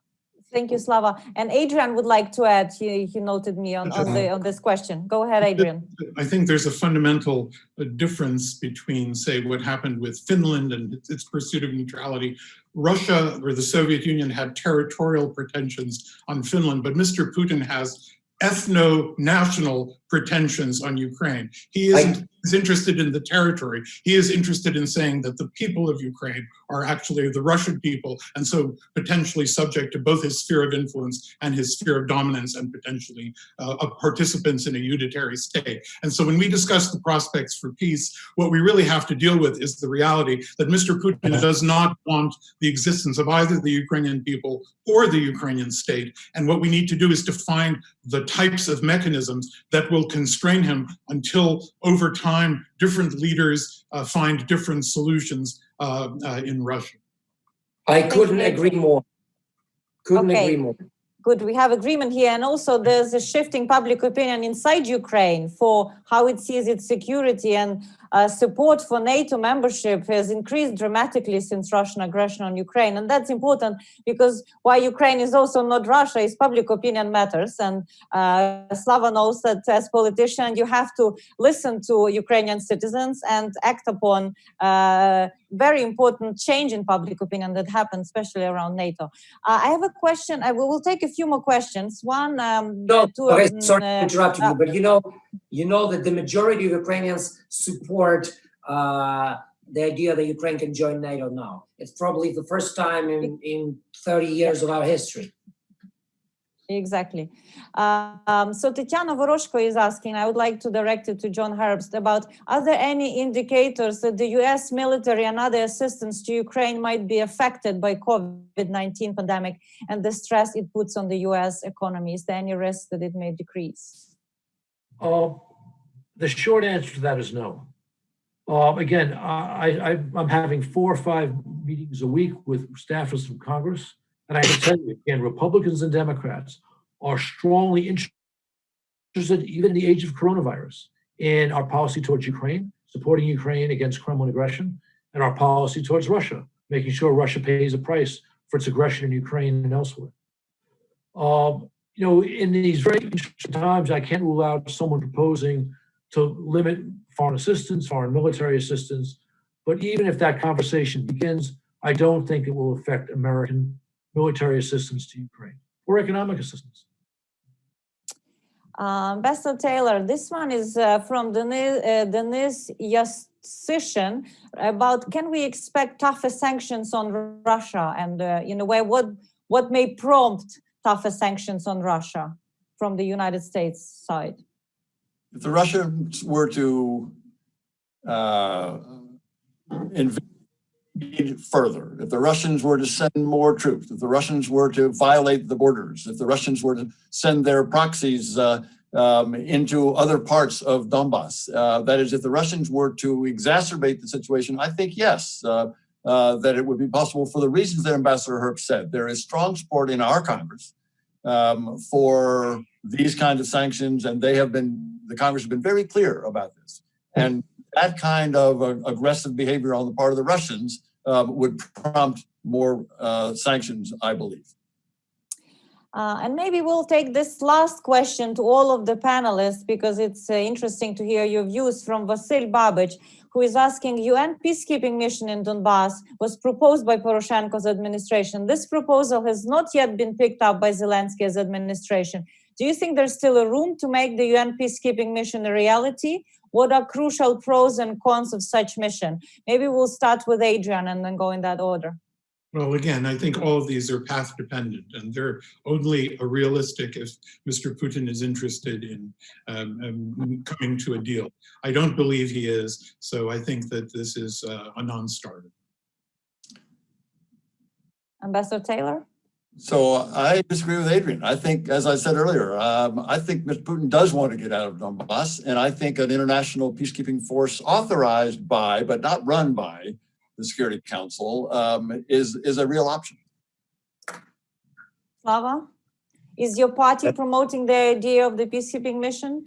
Thank you, Slava. And Adrian would like to add, he, he noted me on, on the, on this question. Go ahead, Adrian. I think there's a fundamental uh, difference between, say, what happened with Finland and its- its pursuit of neutrality. Russia or the Soviet Union had territorial pretensions on Finland, but Mr. Putin has ethno-national pretensions on Ukraine. He isn't is interested in the territory. He is interested in saying that the people of Ukraine are actually the Russian people, and so potentially subject to both his sphere of influence and his sphere of dominance, and potentially uh, of participants in a unitary state. And so when we discuss the prospects for peace, what we really have to deal with is the reality that Mr. Putin does not want the existence of either the Ukrainian people or the Ukrainian state. And what we need to do is to find the types of mechanisms that will constrain him until over time different leaders uh, find different solutions uh, uh, in Russia. I couldn't agree more. Couldn't Okay. agree more. Good, we have agreement here. And also there's a shifting public opinion inside Ukraine for how it sees its security and uh, support for NATO membership has increased dramatically since Russian aggression on Ukraine. And that's important because why Ukraine is also not Russia is public opinion matters. And uh, Slava knows that as politician, you have to listen to Ukrainian citizens and act upon uh, very important change in public opinion that happened, especially around NATO. Uh, I have a question. I will, we'll take a few more questions. One, um, No, to, okay, sorry to uh, interrupt uh, you, but you know, you know that the majority of Ukrainians support uh, the idea that Ukraine can join NATO now. It's probably the first time in, in 30 years of our history. Exactly. Uh, um, so Tetiana Voroshko is asking, I would like to direct it to John Herbst about, are there any indicators that the US military and other assistance to Ukraine might be affected by COVID-19 pandemic and the stress it puts on the US economy? Is there any risk that it may decrease? Uh, The short answer to that is no. Uh, Again, I, I'm having four or five meetings a week with staffers from Congress. And I can tell you, again, Republicans and Democrats are strongly interested, even in the age of coronavirus, in our policy towards Ukraine, supporting Ukraine against Kremlin aggression, and our policy towards Russia, making sure Russia pays a price for its aggression in Ukraine and elsewhere. Um, you know, in these very interesting times, I can't rule out someone proposing to limit foreign assistance, foreign military assistance. But even if that conversation begins, I don't think it will affect American military assistance to Ukraine or economic assistance. Um, Ambassador Taylor, this one is uh, from uh, Denis Yasishin about can we expect tougher sanctions on Russia and uh, in a way what what may prompt tougher sanctions on Russia from the United States side? If the Russians were to uh, invade further, if the Russians were to send more troops, if the Russians were to violate the borders, if the Russians were to send their proxies uh, um, into other parts of Donbass, uh, that is, if the Russians were to exacerbate the situation, I think yes, uh, uh, that it would be possible for the reasons that Ambassador Herbst said. There is strong support in our Congress um, for these kinds of sanctions, and they have been, the Congress has been very clear about this. And that kind of uh, aggressive behavior on the part of the Russians um, would prompt more uh, sanctions, I believe. Uh, and maybe we'll take this last question to all of the panelists because it's uh, interesting to hear your views from Vasil Babic, who is asking UN peacekeeping mission in Donbass was proposed by Poroshenko's administration. This proposal has not yet been picked up by Zelensky's administration. Do you think there's still a room to make the UN peacekeeping mission a reality? What are crucial pros and cons of such mission? Maybe we'll start with Adrian and then go in that order. Well, again, I think all of these are path dependent and they're only a realistic if Mr. Putin is interested in um, um, coming to a deal. I don't believe he is, so I think that this is uh, a non-starter. Ambassador Taylor? So I disagree with Adrian. I think, as I said earlier, um, I think Mr. Putin does want to get out of Donbass, and I think an international peacekeeping force authorized by, but not run by, the Security Council um, is is a real option. Slava? Is your party promoting the idea of the peacekeeping mission?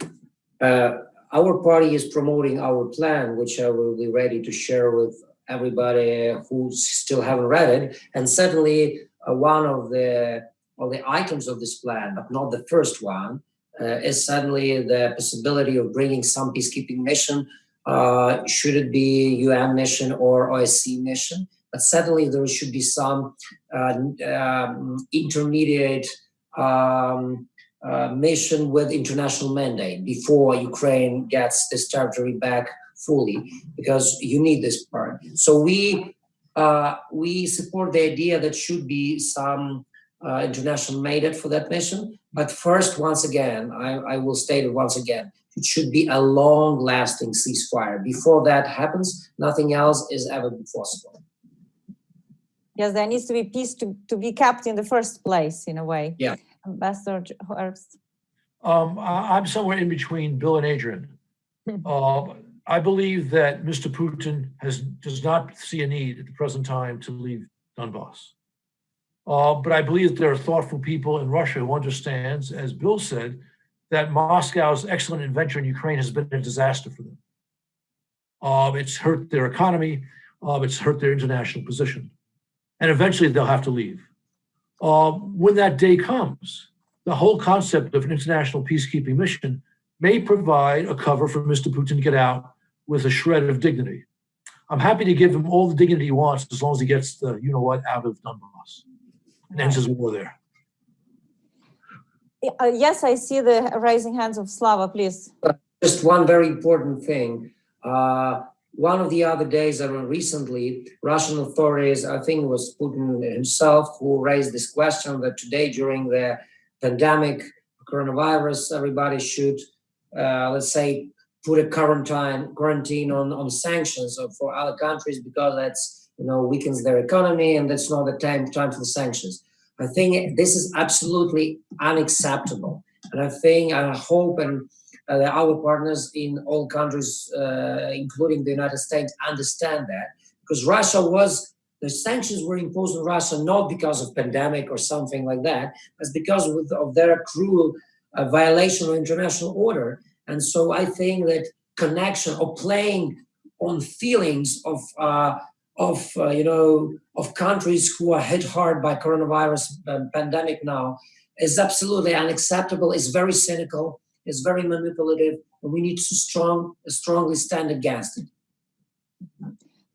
Uh, our party is promoting our plan, which I will be ready to share with everybody who still haven't read it. And certainly, uh, one of the of the items of this plan, but not the first one, uh, is suddenly the possibility of bringing some peacekeeping mission. Uh, should it be UN mission or OSCE mission? But certainly, there should be some uh, um, intermediate. Um, uh, mission with international mandate before Ukraine gets this territory back fully, because you need this part. So we uh, we support the idea that should be some uh, international mandate for that mission. But first, once again, I, I will state it once again: it should be a long-lasting ceasefire. Before that happens, nothing else is ever possible. Yes, there needs to be peace to, to be kept in the first place, in a way. Yeah. Ambassador Herbst. Um, I, I'm somewhere in between Bill and Adrian. Uh, [laughs] I believe that Mr. Putin has, does not see a need at the present time to leave Donbass. Uh, but I believe that there are thoughtful people in Russia who understands, as Bill said, that Moscow's excellent adventure in Ukraine has been a disaster for them. Uh, it's hurt their economy. Uh, it's hurt their international position. And eventually they'll have to leave. Uh, when that day comes, the whole concept of an international peacekeeping mission may provide a cover for Mr. Putin to get out with a shred of dignity. I'm happy to give him all the dignity he wants as long as he gets the you know what out of Donbass and ends his war there. Uh, yes, I see the rising hands of Slava, please. Just one very important thing. Uh, one of the other days, I or recently, Russian authorities, I think it was Putin himself, who raised this question that today, during the pandemic, coronavirus, everybody should, uh, let's say, put a quarantine quarantine on on sanctions for other countries because that's you know weakens their economy and that's not the time time for sanctions. I think this is absolutely unacceptable, and I think I hope and uh, our partners in all countries, uh, including the United States, understand that because Russia was the sanctions were imposed on Russia not because of pandemic or something like that, but because of their cruel uh, violation of international order. And so I think that connection or playing on feelings of uh, of uh, you know of countries who are hit hard by coronavirus pandemic now is absolutely unacceptable. It's very cynical. It's very manipulative, and we need to strong strongly stand against it.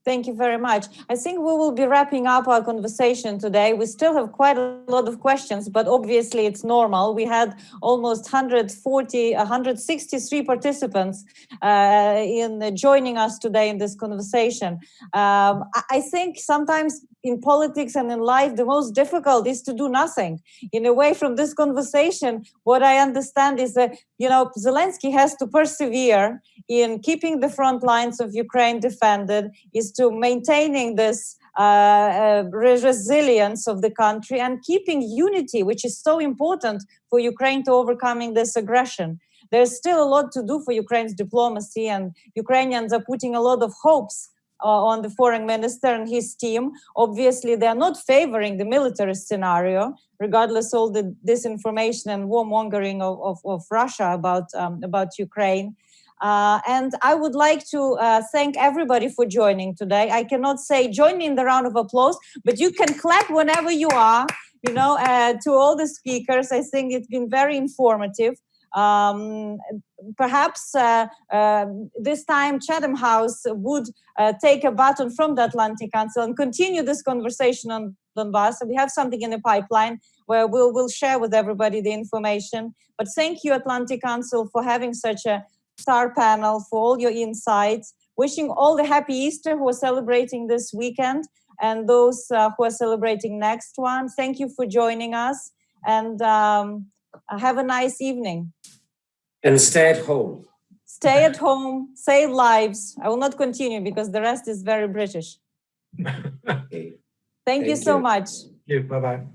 Thank you very much. I think we will be wrapping up our conversation today. We still have quite a lot of questions, but obviously it's normal. We had almost 140, 163 participants uh, in joining us today in this conversation. Um, I think sometimes in politics and in life, the most difficult is to do nothing. In a way, from this conversation, what I understand is that, you know, Zelensky has to persevere in keeping the front lines of Ukraine defended, is to maintaining this uh, uh, resilience of the country and keeping unity, which is so important for Ukraine to overcoming this aggression. There's still a lot to do for Ukraine's diplomacy, and Ukrainians are putting a lot of hopes uh, on the foreign minister and his team. Obviously, they're not favoring the military scenario, regardless all the disinformation and warmongering of, of, of Russia about, um, about Ukraine. Uh, and I would like to uh, thank everybody for joining today. I cannot say join me in the round of applause, but you can clap whenever you are, you know, uh, to all the speakers. I think it's been very informative. Um, perhaps uh, uh, this time Chatham House would uh, take a baton from the Atlantic Council and continue this conversation on Donbass. we have something in the pipeline where we'll, we'll share with everybody the information. But thank you, Atlantic Council, for having such a star panel for all your insights. Wishing all the happy Easter who are celebrating this weekend and those uh, who are celebrating next one. Thank you for joining us and um, have a nice evening. And stay at home. Stay at home, save lives. I will not continue because the rest is very British. Okay. [laughs] Thank, you so you. much. Yeah, bye-bye.